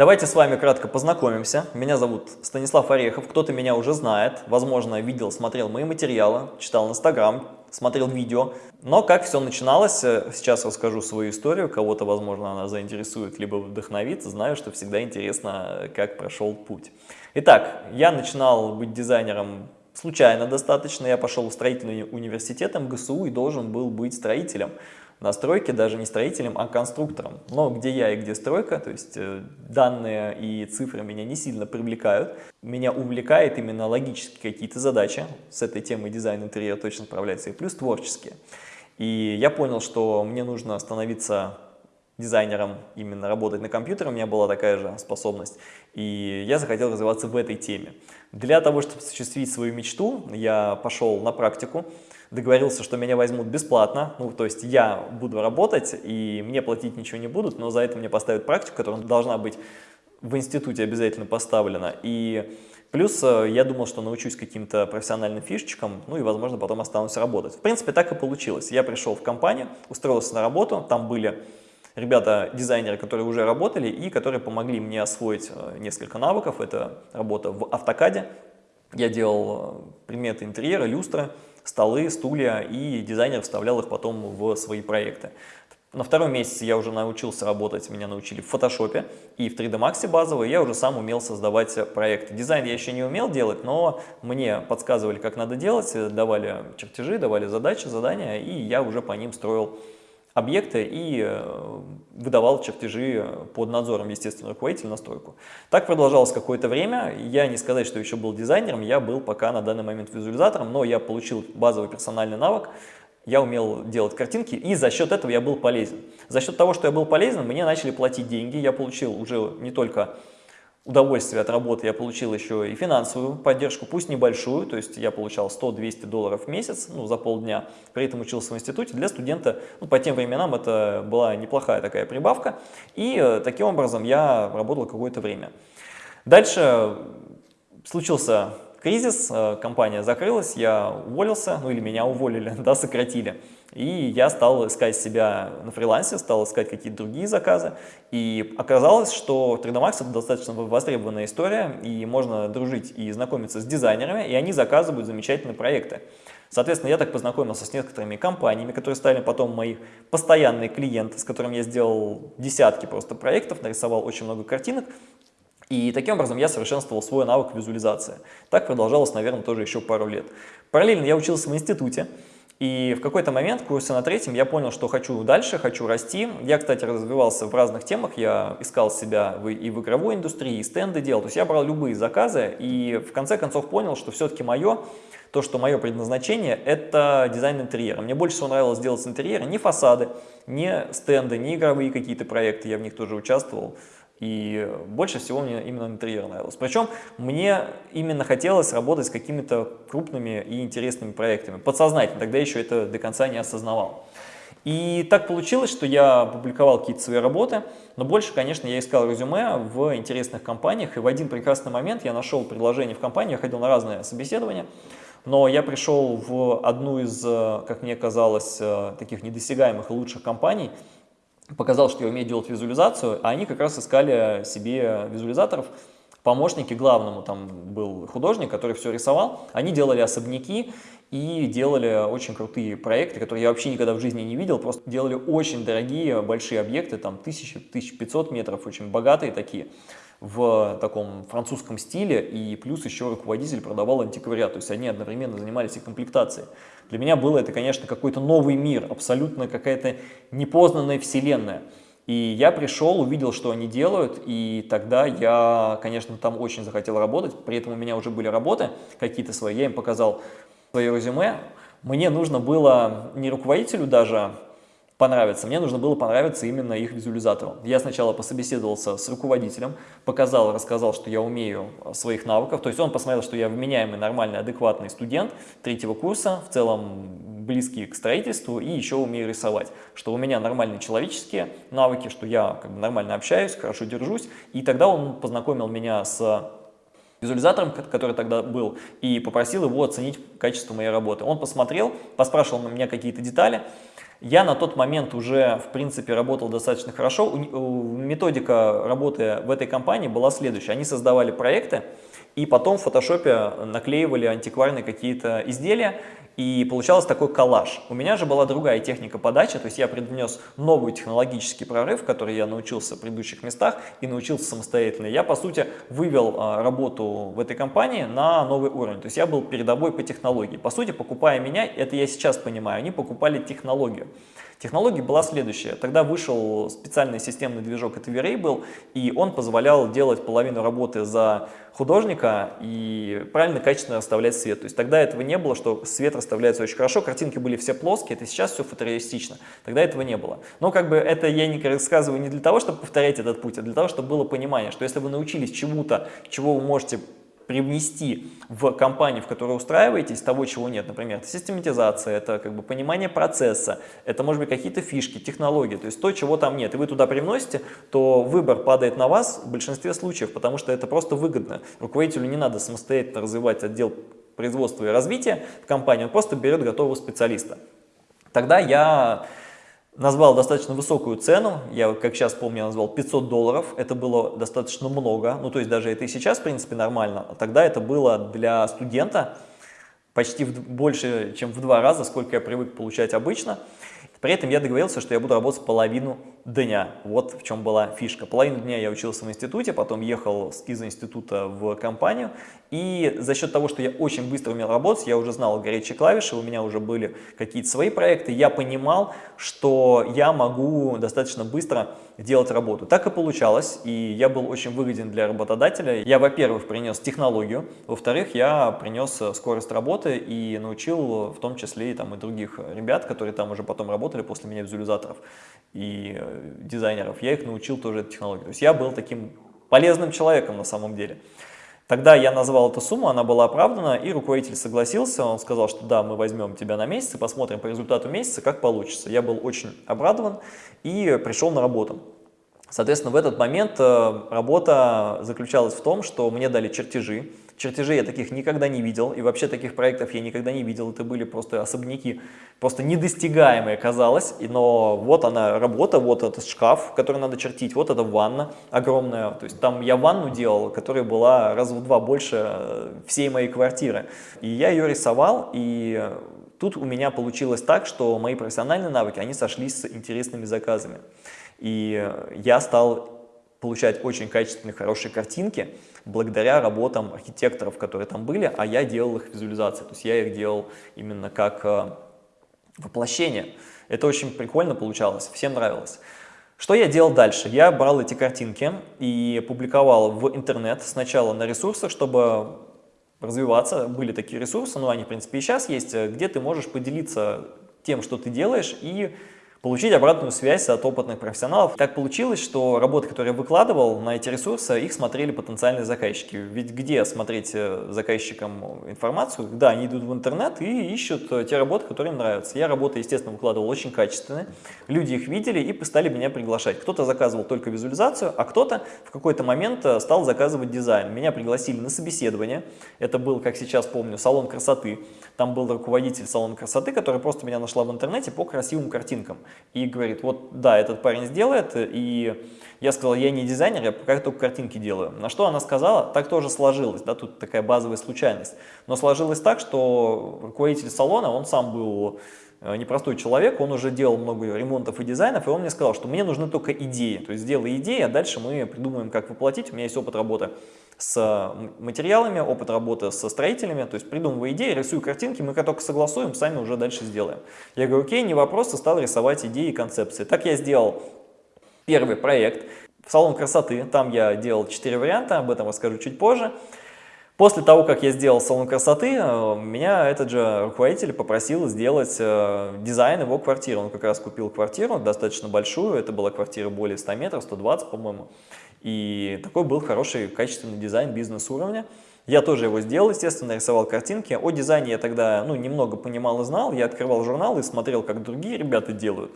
Давайте с вами кратко познакомимся. Меня зовут Станислав Орехов, кто-то меня уже знает, возможно, видел, смотрел мои материалы, читал Инстаграм, смотрел видео. Но как все начиналось, э, сейчас расскажу свою историю, кого-то, возможно, она заинтересует, либо вдохновит, знаю, что всегда интересно, как прошел путь. Итак, я начинал быть дизайнером случайно достаточно, я пошел в строительный университет МГСУ и должен был быть строителем на стройке даже не строителем, а конструктором. Но где я и где стройка, то есть э, данные и цифры меня не сильно привлекают. Меня увлекает именно логические какие-то задачи. С этой темой дизайн интерьера точно справляется и плюс творческие. И я понял, что мне нужно становиться дизайнером, именно работать на компьютере, у меня была такая же способность, и я захотел развиваться в этой теме. Для того, чтобы осуществить свою мечту, я пошел на практику, договорился, что меня возьмут бесплатно, ну, то есть я буду работать, и мне платить ничего не будут, но за это мне поставят практику, которая должна быть в институте обязательно поставлена, и плюс э, я думал, что научусь каким-то профессиональным фишечкам, ну и, возможно, потом останусь работать. В принципе, так и получилось. Я пришел в компанию, устроился на работу, там были ребята-дизайнеры, которые уже работали и которые помогли мне освоить э, несколько навыков. Это работа в автокаде. Я делал э, приметы интерьера, люстры, столы, стулья, и дизайнер вставлял их потом в свои проекты. На втором месяце я уже научился работать, меня научили в фотошопе и в 3D Max базовый, я уже сам умел создавать проекты. Дизайн я еще не умел делать, но мне подсказывали, как надо делать, давали чертежи, давали задачи, задания, и я уже по ним строил объекты и э, выдавал чертежи под надзором, естественно, руководителя на стройку. Так продолжалось какое-то время. Я не сказать, что еще был дизайнером, я был пока на данный момент визуализатором, но я получил базовый персональный навык, я умел делать картинки, и за счет этого я был полезен. За счет того, что я был полезен, мне начали платить деньги, я получил уже не только удовольствие от работы я получил еще и финансовую поддержку, пусть небольшую, то есть я получал 100-200 долларов в месяц ну, за полдня, при этом учился в институте. Для студента ну, по тем временам это была неплохая такая прибавка, и э, таким образом я работал какое-то время. Дальше случился кризис, э, компания закрылась, я уволился, ну или меня уволили, да, сократили. И я стал искать себя на фрилансе, стал искать какие-то другие заказы. И оказалось, что 3D Max это достаточно востребованная история, и можно дружить и знакомиться с дизайнерами, и они заказывают замечательные проекты. Соответственно, я так познакомился с некоторыми компаниями, которые стали потом мои постоянные клиенты, с которыми я сделал десятки просто проектов, нарисовал очень много картинок, и таким образом я совершенствовал свой навык визуализации. Так продолжалось, наверное, тоже еще пару лет. Параллельно я учился в институте, и в какой-то момент, в курсе на третьем, я понял, что хочу дальше, хочу расти. Я, кстати, развивался в разных темах, я искал себя и в игровой индустрии, и стенды делал. То есть я брал любые заказы, и в конце концов понял, что все-таки мое, то, что мое предназначение, это дизайн интерьера. Мне больше всего нравилось делать с интерьера не фасады, не стенды, не игровые какие-то проекты, я в них тоже участвовал. И больше всего мне именно интерьер нравился. Причем мне именно хотелось работать с какими-то крупными и интересными проектами. Подсознательно, тогда еще это до конца не осознавал. И так получилось, что я публиковал какие-то свои работы, но больше, конечно, я искал резюме в интересных компаниях, и в один прекрасный момент я нашел предложение в компании, я ходил на разные собеседования, но я пришел в одну из, как мне казалось, таких недосягаемых и лучших компаний, показал, что я умею делать визуализацию, а они как раз искали себе визуализаторов, помощники главному, там был художник, который все рисовал, они делали особняки и делали очень крутые проекты, которые я вообще никогда в жизни не видел, просто делали очень дорогие, большие объекты, там 1000-1500 метров, очень богатые такие, в таком французском стиле, и плюс еще руководитель продавал антиквариат, то есть они одновременно занимались и комплектацией. Для меня было это, конечно, какой-то новый мир, абсолютно какая-то непознанная вселенная. И я пришел, увидел, что они делают, и тогда я, конечно, там очень захотел работать, при этом у меня уже были работы какие-то свои, я им показал свое резюме. Мне нужно было не руководителю даже понравиться. Мне нужно было понравиться именно их визуализатору. Я сначала пособеседовался с руководителем, показал, рассказал, что я умею а, своих навыков. То есть он посмотрел, что я вменяемый, нормальный, адекватный студент третьего курса, в целом близкий к строительству и еще умею рисовать. Что у меня нормальные человеческие навыки, что я как бы нормально общаюсь, хорошо держусь. И тогда он познакомил меня с визуализатором, который тогда был, и попросил его оценить качество моей работы. Он посмотрел, поспрашивал на меня какие-то детали, Я на тот момент уже, в принципе, работал достаточно хорошо. Методика работы в этой компании была следующая. Они создавали проекты, и потом в фотошопе наклеивали антикварные какие-то изделия, и получалось такой коллаж. У меня же была другая техника подачи, то есть я привнес новый технологический прорыв, который я научился в предыдущих местах и научился самостоятельно. Я, по сути, вывел а, работу в этой компании на новый уровень, то есть я был передовой по технологии. По сути, покупая меня, это я сейчас понимаю, они покупали технологию. Технология была следующая. Тогда вышел специальный системный движок, это был, и он позволял делать половину работы за художника и правильно, качественно расставлять свет. То есть тогда этого не было, что свет расставляется очень хорошо, картинки были все плоские, это сейчас все фотореалистично. Тогда этого не было. Но как бы это я не рассказываю не для того, чтобы повторять этот путь, а для того, чтобы было понимание, что если вы научились чему-то, чего вы можете привнести в компанию, в которой устраиваетесь, того, чего нет. Например, это систематизация, это как бы понимание процесса, это может быть какие-то фишки, технологии, то есть то, чего там нет. И вы туда привносите, то выбор падает на вас в большинстве случаев, потому что это просто выгодно. Руководителю не надо самостоятельно развивать отдел производства и развития в компании, он просто берет готового специалиста. Тогда я назвал достаточно высокую цену, я как сейчас помню, назвал 500 долларов, это было достаточно много, ну то есть даже это и сейчас в принципе нормально, а тогда это было для студента почти в, больше, чем в два раза, сколько я привык получать обычно. При этом я договорился, что я буду работать половину дня. Вот в чем была фишка. Половину дня я учился в институте, потом ехал из института в компанию. И за счет того, что я очень быстро умел работать, я уже знал горячие клавиши, у меня уже были какие-то свои проекты, я понимал, что я могу достаточно быстро делать работу. Так и получалось, и я был очень выгоден для работодателя. Я, во-первых, принес технологию, во-вторых, я принес скорость работы и научил в том числе и, там, и других ребят, которые там уже потом работали после меня визуализаторов и дизайнеров, я их научил тоже этой технологии. То есть я был таким полезным человеком на самом деле. Тогда я назвал эту сумму, она была оправдана, и руководитель согласился, он сказал, что да, мы возьмем тебя на месяц и посмотрим по результату месяца, как получится. Я был очень обрадован и пришел на работу. Соответственно, в этот момент э, работа заключалась в том, что мне дали чертежи. Чертежей я таких никогда не видел, и вообще таких проектов я никогда не видел. Это были просто особняки, просто недостигаемые казалось. Но вот она работа, вот этот шкаф, который надо чертить, вот эта ванна огромная. То есть там я ванну делал, которая была раз в два больше э, всей моей квартиры. И я ее рисовал, и тут у меня получилось так, что мои профессиональные навыки, они сошлись с интересными заказами. И я стал получать очень качественные, хорошие картинки благодаря работам архитекторов, которые там были, а я делал их визуализации, то есть я их делал именно как э, воплощение. Это очень прикольно получалось, всем нравилось. Что я делал дальше? Я брал эти картинки и публиковал в интернет сначала на ресурсах, чтобы развиваться. Были такие ресурсы, но они в принципе и сейчас есть, где ты можешь поделиться тем, что ты делаешь и получить обратную связь от опытных профессионалов. Так получилось, что работы, которые я выкладывал на эти ресурсы, их смотрели потенциальные заказчики. Ведь где смотреть э, заказчикам информацию? Да, они идут в интернет и ищут э, те работы, которые им нравятся. Я работы, естественно, выкладывал очень качественные. Люди их видели и стали меня приглашать. Кто-то заказывал только визуализацию, а кто-то в какой-то момент э, стал заказывать дизайн. Меня пригласили на собеседование. Это был, как сейчас помню, салон красоты. Там был руководитель салона красоты, который просто меня нашла в интернете по красивым картинкам и говорит, вот да, этот парень сделает, и я сказал, я не дизайнер, я пока только картинки делаю. На что она сказала, так тоже сложилось, да, тут такая базовая случайность. Но сложилось так, что руководитель салона, он сам был э, непростой человек, он уже делал много ремонтов и дизайнов, и он мне сказал, что мне нужны только идеи, то есть сделай идеи, а дальше мы придумаем, как воплотить, у меня есть опыт работы с материалами, опыт работы со строителями, то есть придумываю идеи, рисую картинки, мы как только согласуем, сами уже дальше сделаем. Я говорю, окей, не вопрос, и стал рисовать идеи и концепции. Так я сделал первый проект в салон красоты, там я делал 4 варианта, об этом расскажу чуть позже. После того, как я сделал салон красоты, э, меня этот же руководитель попросил сделать э, дизайн его квартиры. Он как раз купил квартиру, достаточно большую, это была квартира более 100 метров, 120, по-моему. И такой был хороший, качественный дизайн бизнес-уровня. Я тоже его сделал, естественно, рисовал картинки. О дизайне я тогда ну, немного понимал и знал. Я открывал журнал и смотрел, как другие ребята делают.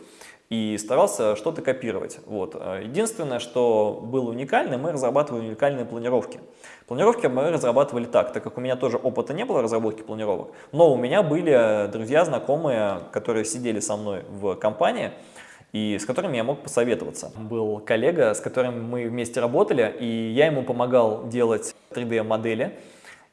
И старался что-то копировать. Вот. Единственное, что было уникальное, мы разрабатывали уникальные планировки. Планировки мы разрабатывали так, так как у меня тоже опыта не было разработки планировок, но у меня были друзья, знакомые, которые сидели со мной в компании, и с которыми я мог посоветоваться. Был коллега, с которым мы вместе работали, и я ему помогал делать 3D-модели,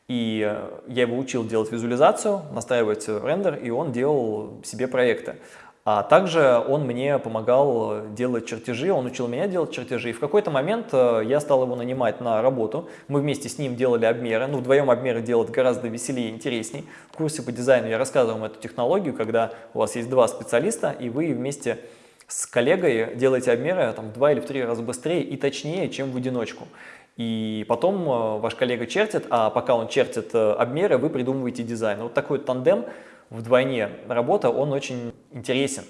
и я его учил делать визуализацию, настраивать рендер, и он делал себе проекты. А также он мне помогал делать чертежи, он учил меня делать чертежи. И в какой-то момент э, я стал его нанимать на работу. Мы вместе с ним делали обмеры. Ну, вдвоем обмеры делать гораздо веселее и интересней. В курсе по дизайну я рассказывал вам эту технологию, когда у вас есть два специалиста, и вы вместе с коллегой делаете обмеры там, в два или в три раза быстрее и точнее, чем в одиночку. И потом э, ваш коллега чертит, а пока он чертит э, обмеры, вы придумываете дизайн. Вот такой тандем – вдвойне работа, он очень интересен.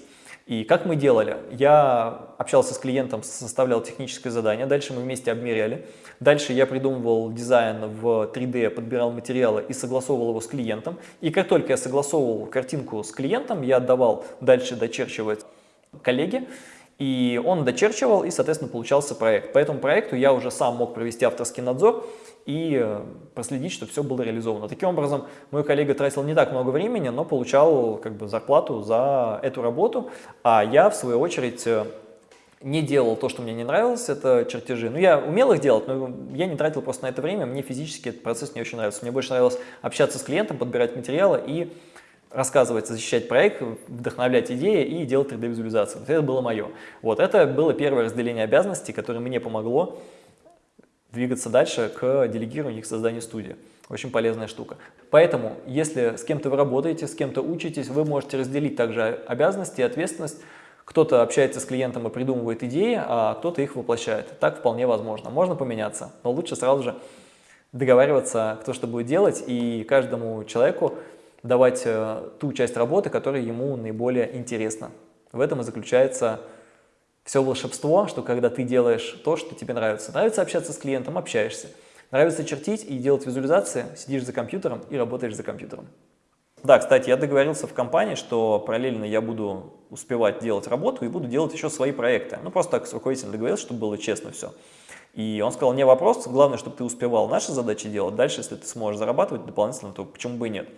И как мы делали? Я общался с клиентом, составлял техническое задание, дальше мы вместе обмеряли. Дальше я придумывал дизайн в 3D, подбирал материалы и согласовывал его с клиентом. И как только я согласовывал картинку с клиентом, я отдавал дальше дочерчивать коллеге. И он дочерчивал, и, соответственно, получался проект. По этому проекту я уже сам мог провести авторский надзор и э, проследить, чтобы все было реализовано. Таким образом, мой коллега тратил не так много времени, но получал как бы зарплату за эту работу, а я, в свою очередь, э, не делал то, что мне не нравилось, это чертежи. Ну, я умел их делать, но я не тратил просто на это время, мне физически этот процесс не очень нравится. Мне больше нравилось общаться с клиентом, подбирать материалы и рассказывать, защищать проект, вдохновлять идеи и делать 3D-визуализацию. это было мое. Вот, это было первое разделение обязанностей, которое мне помогло двигаться дальше к делегированию и к созданию студии. Очень полезная штука. Поэтому, если с кем-то вы работаете, с кем-то учитесь, вы можете разделить также обязанности и ответственность. Кто-то общается с клиентом и придумывает идеи, а кто-то их воплощает. Так вполне возможно. Можно поменяться, но лучше сразу же договариваться, кто что будет делать, и каждому человеку давать э, ту часть работы, которая ему наиболее интересна. В этом и заключается все волшебство, что когда ты делаешь то, что тебе нравится. Нравится общаться с клиентом – общаешься. Нравится чертить и делать визуализации – сидишь за компьютером и работаешь за компьютером. Да, кстати, я договорился в компании, что параллельно я буду успевать делать работу и буду делать еще свои проекты. Ну, просто так с руководителем договорился, чтобы было честно все. И он сказал, не вопрос, главное, чтобы ты успевал наши задачи делать. Дальше, если ты сможешь зарабатывать дополнительно, то почему бы и нет.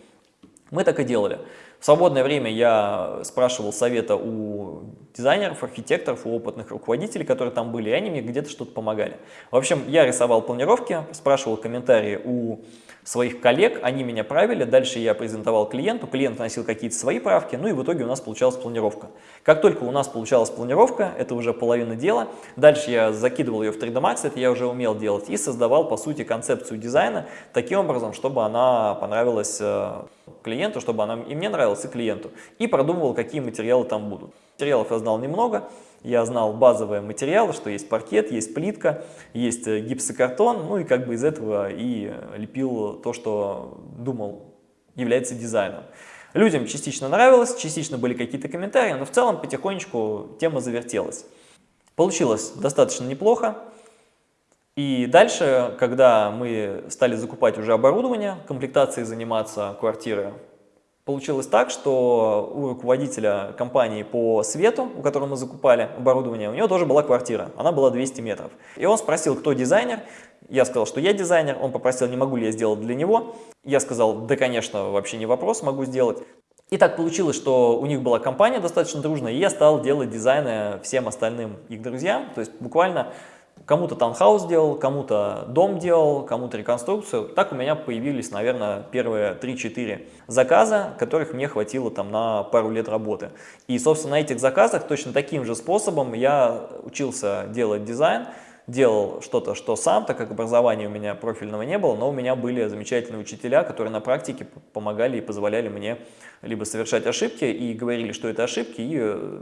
Мы так и делали. В свободное время я спрашивал совета у дизайнеров, архитекторов, у опытных руководителей, которые там были, и они мне где-то что-то помогали. В общем, я рисовал планировки, спрашивал комментарии у своих коллег, они меня правили, дальше я презентовал клиенту, клиент вносил какие-то свои правки, ну и в итоге у нас получалась планировка. Как только у нас получалась планировка, это уже половина дела, дальше я закидывал ее в 3D Max, это я уже умел делать, и создавал, по сути, концепцию дизайна таким образом, чтобы она понравилась э, клиенту, чтобы она и мне нравилась, и клиенту, и продумывал, какие материалы там будут. Материалов я знал немного, я знал базовые материалы, что есть паркет, есть плитка, есть э, гипсокартон, ну и как бы из этого и лепил то, что думал является дизайном. Людям частично нравилось, частично были какие-то комментарии, но в целом потихонечку тема завертелась. Получилось достаточно неплохо. И дальше, когда мы стали закупать уже оборудование, комплектацией заниматься квартиры, Получилось так, что у руководителя компании по свету, у которого мы закупали оборудование, у него тоже была квартира, она была 200 метров. И он спросил, кто дизайнер, я сказал, что я дизайнер, он попросил, не могу ли я сделать для него. Я сказал, да, конечно, вообще не вопрос, могу сделать. И так получилось, что у них была компания достаточно дружная, и я стал делать дизайны всем остальным их друзьям. То есть буквально Кому-то таунхаус делал, кому-то дом делал, кому-то реконструкцию. Так у меня появились, наверное, первые 3-4 заказа, которых мне хватило там на пару лет работы. И, собственно, на этих заказах точно таким же способом я учился делать дизайн, делал что-то, что сам, так как образования у меня профильного не было, но у меня были замечательные учителя, которые на практике помогали и позволяли мне либо совершать ошибки и говорили, что это ошибки, и э,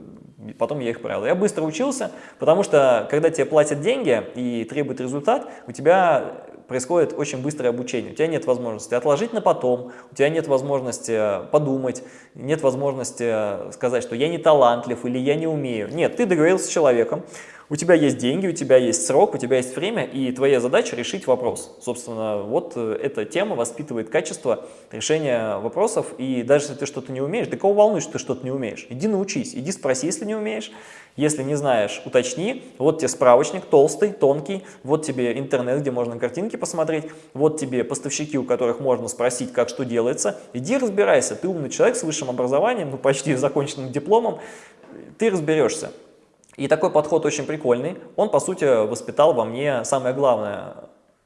потом я их правил. Я быстро учился, потому что когда тебе платят деньги и требуют результат, у тебя происходит очень быстрое обучение. У тебя нет возможности отложить на потом, у тебя нет возможности подумать, нет возможности сказать, что я не талантлив или я не умею. Нет, ты договорился с человеком, у тебя есть деньги, у тебя есть срок, у тебя есть время, и твоя задача решить вопрос. Собственно, вот э, эта тема воспитывает качество решения вопросов, и даже если ты что-то не умеешь, да кого волнует, что ты что-то не умеешь? Иди научись, иди спроси, если не умеешь, если не знаешь, уточни, вот тебе справочник, толстый, тонкий, вот тебе интернет, где можно картинки посмотреть, вот тебе поставщики, у которых можно спросить, как что делается, иди разбирайся, ты умный человек с высшим образованием, ну почти законченным дипломом, ты разберешься. И такой подход очень прикольный, он по сути воспитал во мне самое главное,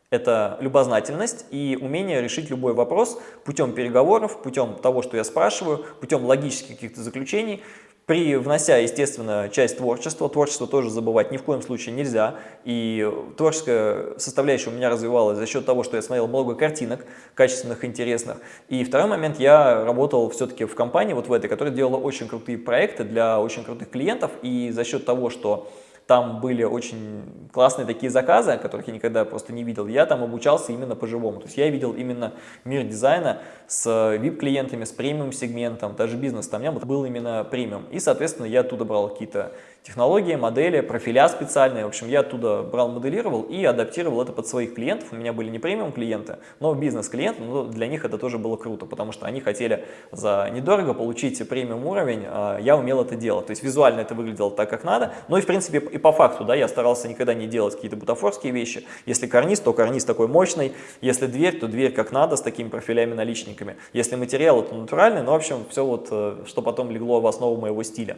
это любознательность и умение решить любой вопрос путем переговоров, путем того, что я спрашиваю, путем логических каких-то заключений, при внося, естественно, часть творчества, творчество тоже забывать ни в коем случае нельзя, и творческая составляющая у меня развивалась за счет того, что я смотрел много картинок, качественных, интересных. И второй момент, я работал все-таки в компании, вот в этой, которая делала очень крутые проекты для очень крутых клиентов, и за счет того, что там были очень классные такие заказы, которых я никогда просто не видел. Я там обучался именно по-живому. То есть я видел именно мир дизайна с VIP-клиентами, с премиум-сегментом, даже бизнес там у меня был именно премиум. И, соответственно, я оттуда брал какие-то технологии, модели, профиля специальные. В общем, я оттуда брал, моделировал и адаптировал это под своих клиентов. У меня были не премиум клиенты, но бизнес-клиенты, но для них это тоже было круто, потому что они хотели за недорого получить премиум уровень, а я умел это делать. То есть визуально это выглядело так, как надо, но и в принципе и по факту, да, я старался никогда не делать какие-то бутафорские вещи. Если карниз, то карниз такой мощный, если дверь, то дверь как надо, с такими профилями-наличниками. Если материал, то натуральный, ну, в общем, все вот, э, что потом легло в основу моего стиля.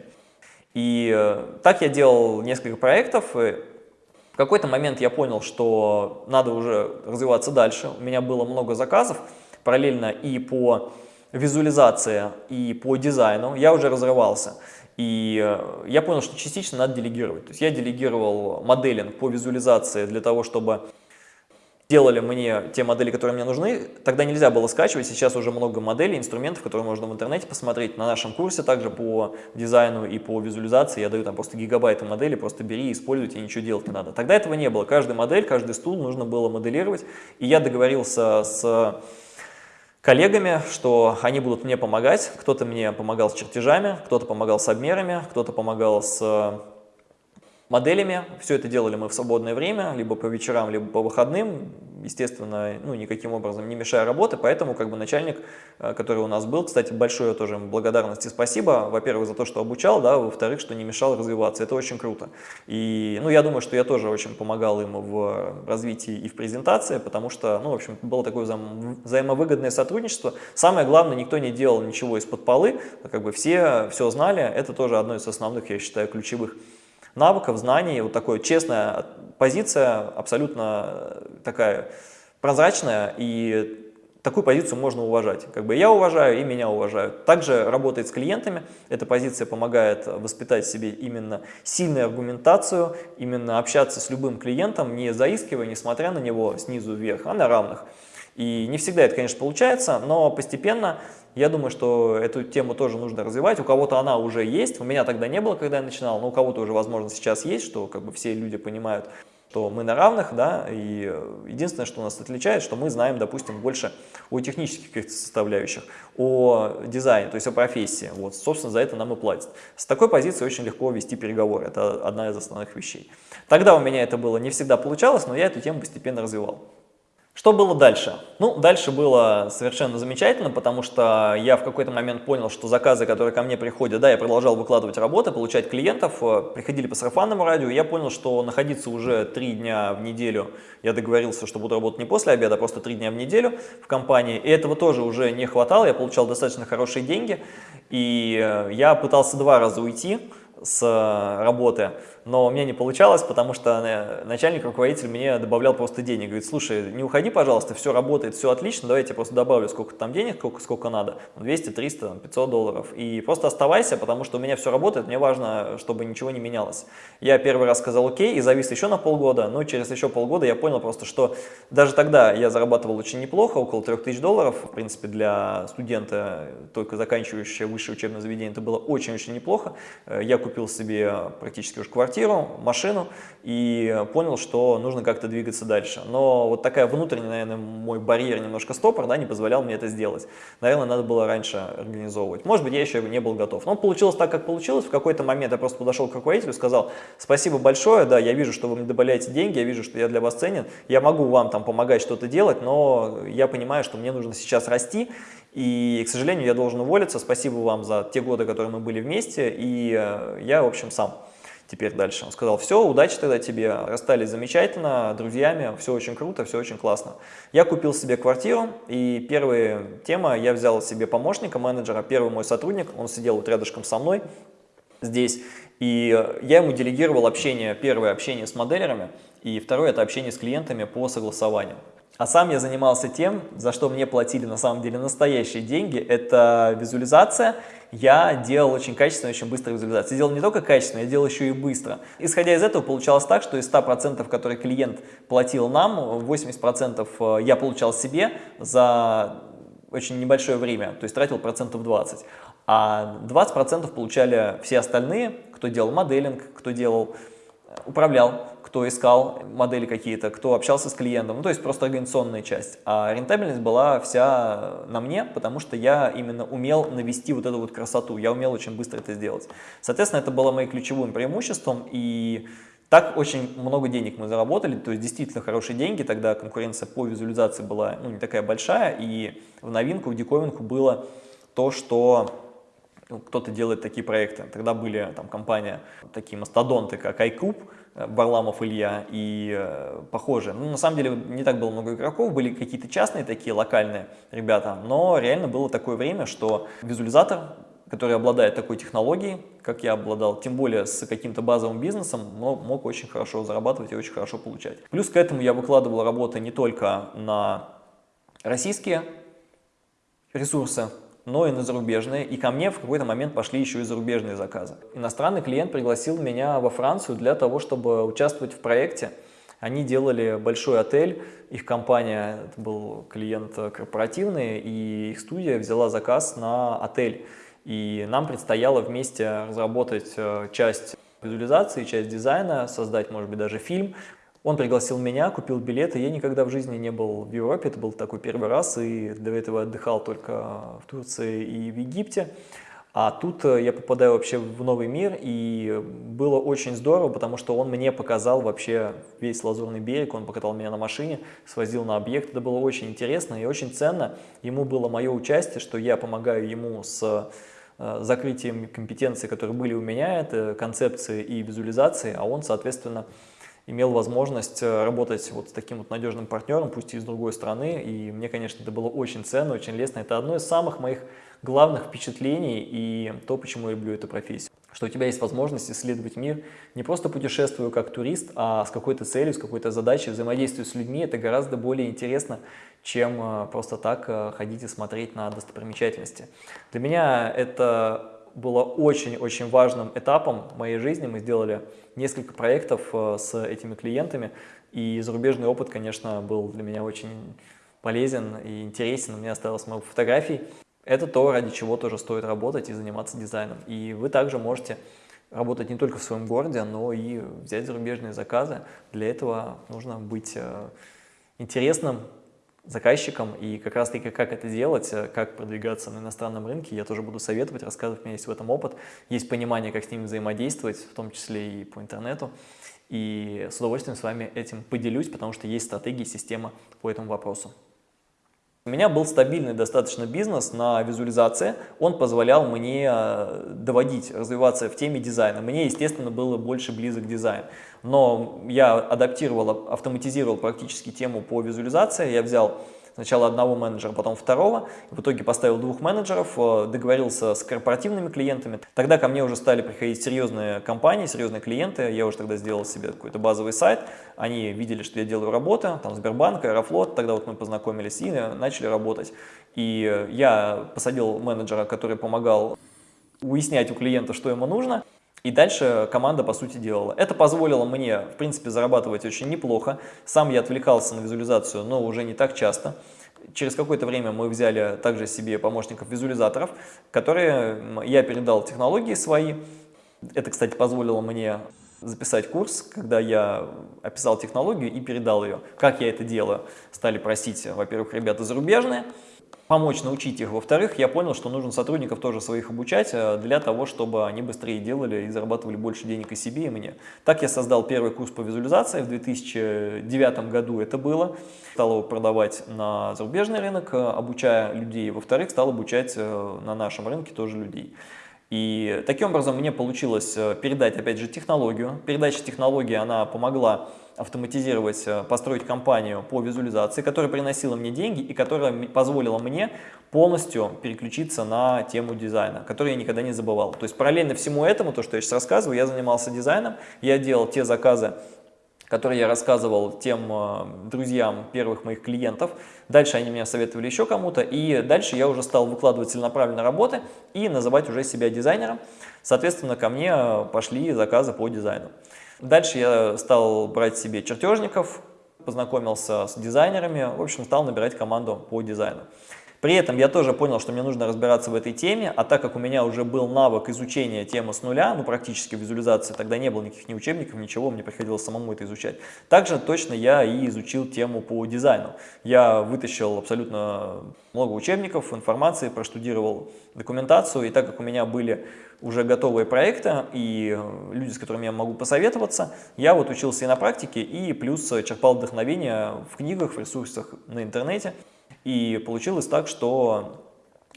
И э, так я делал несколько проектов. И в какой-то момент я понял, что надо уже развиваться дальше. У меня было много заказов параллельно и по визуализации, и по дизайну. Я уже разрывался. И э, я понял, что частично надо делегировать. То есть я делегировал моделинг по визуализации для того, чтобы делали мне те модели, которые мне нужны, тогда нельзя было скачивать, сейчас уже много моделей, инструментов, которые можно в интернете посмотреть. На нашем курсе также по дизайну и по визуализации я даю там просто гигабайты моделей, просто бери, используй, тебе ничего делать не надо. Тогда этого не было, каждая модель, каждый стул нужно было моделировать, и я договорился с коллегами, что они будут мне помогать, кто-то мне помогал с чертежами, кто-то помогал с обмерами, кто-то помогал с моделями. Все это делали мы в свободное время, либо по вечерам, либо по выходным. Естественно, ну, никаким образом не мешая работы, поэтому как бы начальник, э, который у нас был, кстати, большое тоже благодарность и спасибо, во-первых, за то, что обучал, да, во-вторых, что не мешал развиваться. Это очень круто. И, ну, я думаю, что я тоже очень помогал ему в развитии и в презентации, потому что, ну, в общем, было такое взаим взаимовыгодное сотрудничество. Самое главное, никто не делал ничего из-под полы, как бы все все знали, это тоже одно из основных, я считаю, ключевых навыков, знаний, вот такая честная позиция, абсолютно такая прозрачная, и такую позицию можно уважать. Как бы я уважаю и меня уважают. Также работает с клиентами. Эта позиция помогает воспитать в себе именно сильную аргументацию, именно общаться с любым клиентом, не заискивая, несмотря на него снизу вверх, а на равных. И не всегда это, конечно, получается, но постепенно я думаю, что эту тему тоже нужно развивать. У кого-то она уже есть, у меня тогда не было, когда я начинал, но у кого-то уже, возможно, сейчас есть, что как бы все люди понимают, что мы на равных, да, и э, единственное, что нас отличает, что мы знаем, допустим, больше о технических каких-то составляющих, о дизайне, то есть о профессии. Вот, собственно, за это нам и платят. С такой позиции очень легко вести переговоры, это одна из основных вещей. Тогда у меня это было не всегда получалось, но я эту тему постепенно развивал. Что было дальше? Ну, дальше было совершенно замечательно, потому что я в какой-то момент понял, что заказы, которые ко мне приходят, да, я продолжал выкладывать работы, получать клиентов, э, приходили по сарафанному радио, я понял, что находиться уже три дня в неделю, я договорился, что буду работать не после обеда, а просто три дня в неделю в компании, и этого тоже уже не хватало, я получал достаточно хорошие деньги, и э, я пытался два раза уйти с э, работы, но у меня не получалось, потому что э, начальник, руководитель мне добавлял просто денег. Говорит, слушай, не уходи, пожалуйста, все работает, все отлично, давай я тебе просто добавлю сколько там денег, сколько, сколько надо, 200, 300, 500 долларов. И просто оставайся, потому что у меня все работает, мне важно, чтобы ничего не менялось. Я первый раз сказал окей и завис еще на полгода, но через еще полгода я понял просто, что даже тогда я зарабатывал очень неплохо, около 3000 долларов, в принципе, для студента, только заканчивающего высшее учебное заведение, это было очень-очень неплохо. Э, я купил себе практически уже квартиру, машину и понял, что нужно как-то двигаться дальше. Но вот такая внутренняя, наверное, мой барьер, немножко стопор, да, не позволял мне это сделать. Наверное, надо было раньше организовывать. Может быть, я еще не был готов. Но получилось так, как получилось. В какой-то момент я просто подошел к руководителю и сказал, спасибо большое, да, я вижу, что вы мне добавляете деньги, я вижу, что я для вас ценен, я могу вам там помогать что-то делать, но я понимаю, что мне нужно сейчас расти, и, к сожалению, я должен уволиться. Спасибо вам за те годы, которые мы были вместе, и э, я, в общем, сам теперь дальше. Он сказал, все, удачи тогда тебе, расстались замечательно, друзьями, все очень круто, все очень классно. Я купил себе квартиру, и первая тема, я взял себе помощника, менеджера, первый мой сотрудник, он сидел вот рядышком со мной здесь, и я ему делегировал общение, первое общение с моделерами, и второе это общение с клиентами по согласованию. А сам я занимался тем, за что мне платили на самом деле настоящие деньги, это визуализация. Я делал очень качественную, очень быструю визуализацию. Я делал не только качественно, я делал еще и быстро. Исходя из этого, получалось так, что из 100%, которые клиент платил нам, 80% э, я получал себе за очень небольшое время, то есть тратил процентов 20. А 20% получали все остальные, кто делал моделинг, кто делал, управлял кто искал модели какие-то, кто общался с клиентом, ну, то есть просто организационная часть. А рентабельность была вся на мне, потому что я именно умел навести вот эту вот красоту, я умел очень быстро это сделать. Соответственно, это было моим ключевым преимуществом, и так очень много денег мы заработали, то есть действительно хорошие деньги, тогда конкуренция по визуализации была ну, не такая большая, и в новинку, в диковинку было то, что кто-то делает такие проекты. Тогда были там компания, такие мастодонты, как iCube, Варламов Илья и э, похожие. Ну, на самом деле не так было много игроков, были какие-то частные такие локальные ребята, но реально было такое время, что визуализатор, который обладает такой технологией, как я обладал, тем более с каким-то базовым бизнесом, мог, мог очень хорошо зарабатывать и очень хорошо получать. Плюс к этому я выкладывал работы не только на российские ресурсы, но и на зарубежные. И ко мне в какой-то момент пошли еще и зарубежные заказы. Иностранный клиент пригласил меня во Францию для того, чтобы участвовать в проекте. Они делали большой отель, их компания, это был клиент корпоративный, и их студия взяла заказ на отель. И нам предстояло вместе разработать э, часть визуализации, часть дизайна, создать, может быть, даже фильм, он пригласил меня, купил билеты. Я никогда в жизни не был в Европе, это был такой первый раз, и до этого отдыхал только в Турции и в Египте. А тут э, я попадаю вообще в новый мир, и было очень здорово, потому что он мне показал вообще весь Лазурный берег, он покатал меня на машине, свозил на объект. Это было очень интересно и очень ценно. Ему было мое участие, что я помогаю ему с э, закрытием компетенций, которые были у меня, это концепции и визуализации, а он, соответственно, имел возможность э, работать вот с таким вот надежным партнером, пусть и из другой страны, и мне, конечно, это было очень ценно, очень лестно. Это одно из самых моих главных впечатлений и то, почему я люблю эту профессию. Что у тебя есть возможность исследовать мир, не просто путешествую как турист, а с какой-то целью, с какой-то задачей, взаимодействию с людьми. Это гораздо более интересно, чем э, просто так э, ходить и смотреть на достопримечательности. Для меня это было очень-очень важным этапом моей жизни. Мы сделали несколько проектов э, с этими клиентами, и зарубежный опыт, конечно, был для меня очень полезен и интересен. У меня осталось много фотографий. Это то, ради чего тоже стоит работать и заниматься дизайном. И вы также можете работать не только в своем городе, но и взять зарубежные заказы. Для этого нужно быть э, интересным, заказчикам, и как раз таки как это делать, э, как продвигаться на иностранном рынке, я тоже буду советовать, рассказывать, у меня есть в этом опыт, есть понимание, как с ними взаимодействовать, в том числе и по интернету, и с удовольствием с вами этим поделюсь, потому что есть стратегии, система по этому вопросу. У меня был стабильный достаточно бизнес на визуализации, он позволял мне э, доводить, развиваться в теме дизайна. Мне, естественно, было больше близок дизайн. Но я адаптировал, автоматизировал практически тему по визуализации, я взял Сначала одного менеджера, потом второго. В итоге поставил двух менеджеров, э, договорился с корпоративными клиентами. Тогда ко мне уже стали приходить серьезные компании, серьезные клиенты. Я уже тогда сделал себе какой-то базовый сайт. Они видели, что я делаю работу, там Сбербанк, Аэрофлот. Тогда вот мы познакомились и начали работать. И я посадил менеджера, который помогал уяснять у клиента, что ему нужно. И дальше команда, по сути, делала. Это позволило мне, в принципе, зарабатывать очень неплохо. Сам я отвлекался на визуализацию, но уже не так часто. Через какое-то время мы взяли также себе помощников-визуализаторов, которые я передал технологии свои. Это, кстати, позволило мне записать курс, когда я описал технологию и передал ее. Как я это делаю? Стали просить, во-первых, ребята зарубежные, помочь научить их. Во-вторых, я понял, что нужно сотрудников тоже своих обучать э, для того, чтобы они быстрее делали и зарабатывали больше денег и себе, и мне. Так я создал первый курс по визуализации в 2009 году это было. Стал его продавать на зарубежный рынок, э, обучая людей. Во-вторых, стал обучать э, на нашем рынке тоже людей. И таким образом мне получилось передать, опять же, технологию. Передача технологии, она помогла автоматизировать, э, построить компанию по визуализации, которая приносила мне деньги и которая позволила мне полностью переключиться на тему дизайна, которую я никогда не забывал. То есть параллельно всему этому, то, что я сейчас рассказываю, я занимался дизайном, я делал те заказы, которые я рассказывал тем э, друзьям первых моих клиентов. Дальше они меня советовали еще кому-то, и дальше я уже стал выкладывать целенаправленно работы и называть уже себя дизайнером. Соответственно, ко мне э, пошли заказы по дизайну. Дальше я стал брать себе чертежников, познакомился с дизайнерами, в общем, стал набирать команду по дизайну. При этом я тоже понял, что мне нужно разбираться в этой теме, а так как у меня уже был навык изучения темы с нуля, ну практически визуализации, тогда не было никаких ни учебников, ничего, мне приходилось самому это изучать. Также точно я и изучил тему по дизайну. Я вытащил абсолютно много учебников, информации, проштудировал документацию, и так как у меня были уже готовые проекты и люди, с которыми я могу посоветоваться, я вот учился и на практике, и плюс черпал вдохновение в книгах, в ресурсах на интернете. И получилось так, что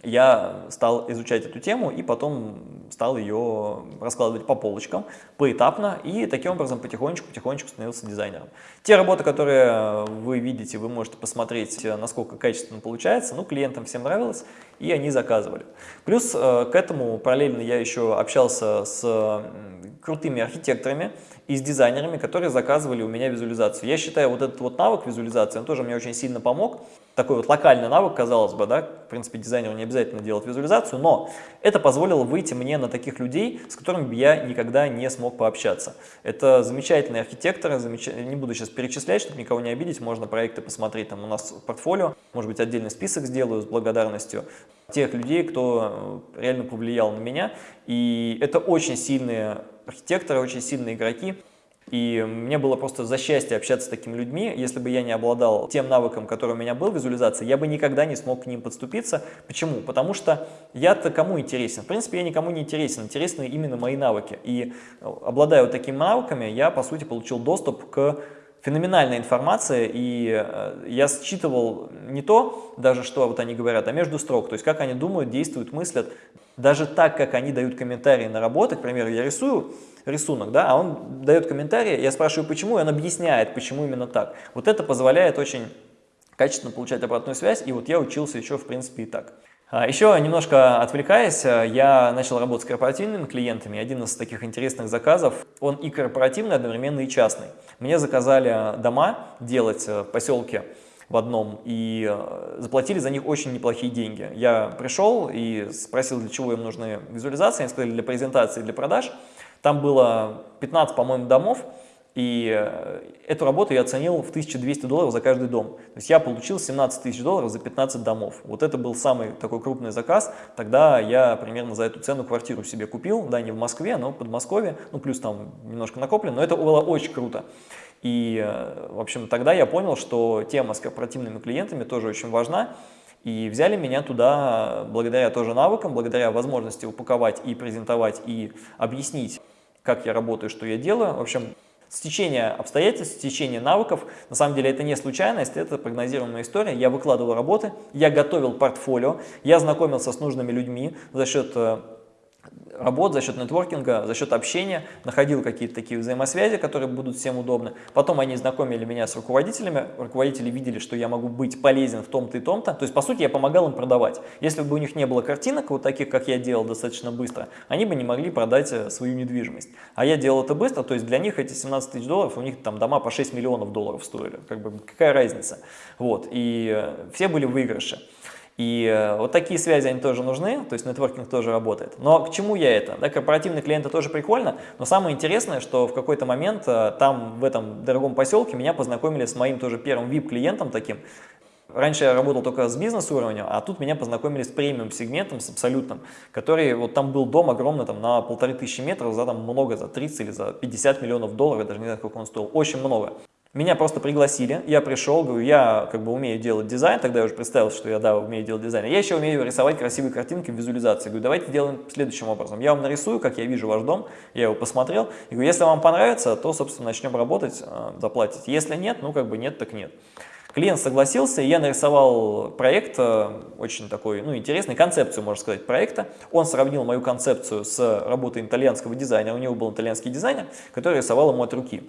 я стал изучать эту тему и потом стал ее раскладывать по полочкам, поэтапно, и таким образом потихонечку-потихонечку становился дизайнером. Те работы, которые вы видите, вы можете посмотреть, насколько качественно получается, ну, клиентам всем нравилось, и они заказывали. Плюс э, к этому параллельно я еще общался с крутыми архитекторами и с дизайнерами, которые заказывали у меня визуализацию. Я считаю, вот этот вот навык визуализации, он тоже мне очень сильно помог. Такой вот локальный навык, казалось бы, да, в принципе, дизайнеру не обязательно делать визуализацию, но это позволило выйти мне таких людей, с которыми бы я никогда не смог пообщаться. Это замечательные архитекторы, замеч... не буду сейчас перечислять, чтобы никого не обидеть, можно проекты посмотреть там у нас в портфолио, может быть, отдельный список сделаю с благодарностью тех людей, кто э, реально повлиял на меня. И это очень сильные архитекторы, очень сильные игроки. И мне было просто за счастье общаться с такими людьми. Если бы я не обладал тем навыком, который у меня был, визуализация, я бы никогда не смог к ним подступиться. Почему? Потому что я-то кому интересен? В принципе, я никому не интересен. Интересны именно мои навыки. И э, обладая вот такими навыками, я, по сути, получил доступ к феноменальная информация, и э, я считывал не то, даже что вот они говорят, а между строк, то есть как они думают, действуют, мыслят, даже так, как они дают комментарии на работы, к примеру, я рисую рисунок, да, а он дает комментарии, я спрашиваю, почему, и он объясняет, почему именно так. Вот это позволяет очень качественно получать обратную связь, и вот я учился еще, в принципе, и так. А еще немножко отвлекаясь, я начал работать с корпоративными клиентами. Один из таких интересных заказов, он и корпоративный, одновременно и частный. Мне заказали дома делать в поселке в одном и э, заплатили за них очень неплохие деньги. Я пришел и спросил, для чего им нужны визуализации. Они сказали, для презентации, для продаж. Там было 15, по-моему, домов. И э, эту работу я оценил в 1200 долларов за каждый дом. То есть я получил 17 тысяч долларов за 15 домов. Вот это был самый такой крупный заказ. Тогда я примерно за эту цену квартиру себе купил. Да, не в Москве, но в Подмосковье. Ну, плюс там немножко накоплено. Но это было очень круто. И, э, в общем, тогда я понял, что тема с корпоративными клиентами тоже очень важна. И взяли меня туда благодаря тоже навыкам, благодаря возможности упаковать и презентовать, и объяснить, как я работаю, что я делаю. В общем, Стечение обстоятельств, стечение навыков, на самом деле это не случайность, это прогнозируемая история. Я выкладывал работы, я готовил портфолио, я знакомился с нужными людьми за счет э, работ, за счет нетворкинга, за счет общения, находил какие-то такие взаимосвязи, которые будут всем удобны. Потом они знакомили меня с руководителями, руководители видели, что я могу быть полезен в том-то и том-то. То есть, по сути, я помогал им продавать. Если бы у них не было картинок, вот таких, как я делал достаточно быстро, они бы не могли продать э, свою недвижимость. А я делал это быстро, то есть для них эти 17 тысяч долларов, у них там дома по 6 миллионов долларов стоили. Как бы какая разница? Вот. И э, все были выигрыши. И э, вот такие связи, они тоже нужны, то есть нетворкинг тоже работает. Но к чему я это? Да, корпоративные клиенты тоже прикольно, но самое интересное, что в какой-то момент э, там, в этом дорогом поселке, меня познакомили с моим тоже первым VIP-клиентом таким, Раньше я работал только с бизнес-уровнем, а тут меня познакомили с премиум-сегментом, с абсолютным, который, вот там был дом огромный, там на полторы тысячи метров, за там много, за 30 или за 50 миллионов долларов, я даже не знаю, сколько он стоил, очень много. Меня просто пригласили, я пришел, говорю, я как бы умею делать дизайн, тогда я уже представил, что я, да, умею делать дизайн. Я еще умею рисовать красивые картинки в визуализации. Говорю, давайте делаем следующим образом. Я вам нарисую, как я вижу ваш дом, я его посмотрел. И говорю, если вам понравится, то, собственно, начнем работать, э, заплатить. Если нет, ну как бы нет, так нет. Клиент согласился, и я нарисовал проект, э, очень такой, ну, интересный, концепцию, можно сказать, проекта. Он сравнил мою концепцию с работой итальянского дизайнера, у него был итальянский дизайнер, который рисовал ему от руки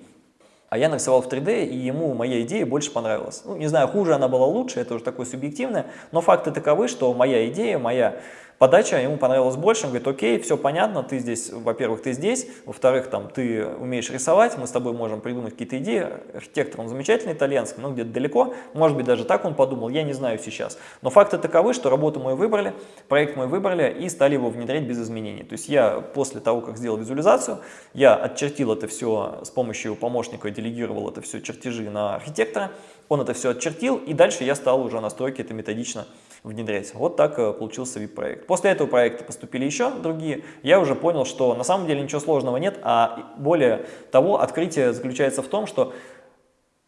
а я нарисовал в 3D, и ему моя идея больше понравилась. Ну, не знаю, хуже она была лучше, это уже такое субъективное, но факты таковы, что моя идея, моя Подача ему понравилась больше, он говорит, окей, все понятно, ты здесь, во-первых, ты здесь, во-вторых, там, ты умеешь рисовать, мы с тобой можем придумать какие-то идеи, архитектор, он замечательный, итальянский, но где-то далеко, может быть, даже так он подумал, я не знаю сейчас. Но факты таковы, что работу мы выбрали, проект мы выбрали и стали его внедрять без изменений. То есть я после того, как сделал визуализацию, я отчертил это все с помощью помощника, делегировал это все чертежи на архитектора, он это все отчертил, и дальше я стал уже настройки это методично внедрять. Вот так э, получился VIP-проект. После этого проекта поступили еще другие. Я уже понял, что на самом деле ничего сложного нет, а более того, открытие заключается в том, что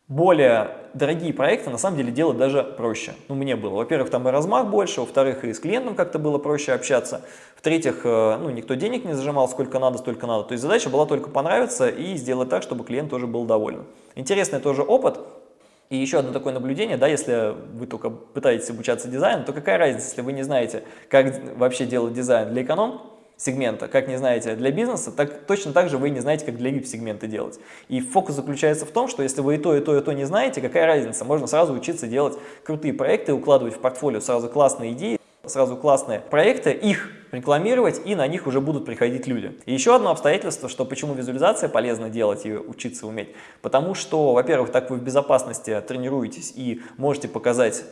более дорогие проекты на самом деле делать даже проще. Ну, мне было. Во-первых, там и размах больше, во-вторых, и с клиентом как-то было проще общаться. В-третьих, э, ну, никто денег не зажимал, сколько надо, столько надо. То есть задача была только понравиться и сделать так, чтобы клиент тоже был доволен. Интересный тоже опыт. И еще одно такое наблюдение, да, если вы только пытаетесь обучаться дизайну, то какая разница, если вы не знаете, как вообще делать дизайн для эконом сегмента, как не знаете для бизнеса, так точно так же вы не знаете, как для VIP-сегмента делать. И фокус заключается в том, что если вы и то, и то, и то не знаете, какая разница, можно сразу учиться делать крутые проекты, укладывать в портфолио сразу классные идеи, сразу классные проекты, их рекламировать, и на них уже будут приходить люди. И еще одно обстоятельство, что почему визуализация полезно делать и учиться уметь. Потому что, во-первых, так вы в безопасности тренируетесь и можете показать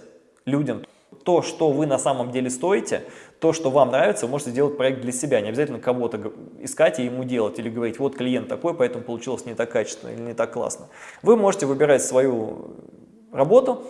людям то, что вы на самом деле стоите, то, что вам нравится, вы можете сделать проект для себя. Не обязательно кого-то искать и ему делать, или говорить, вот клиент такой, поэтому получилось не так качественно или не так классно. Вы можете выбирать свою работу,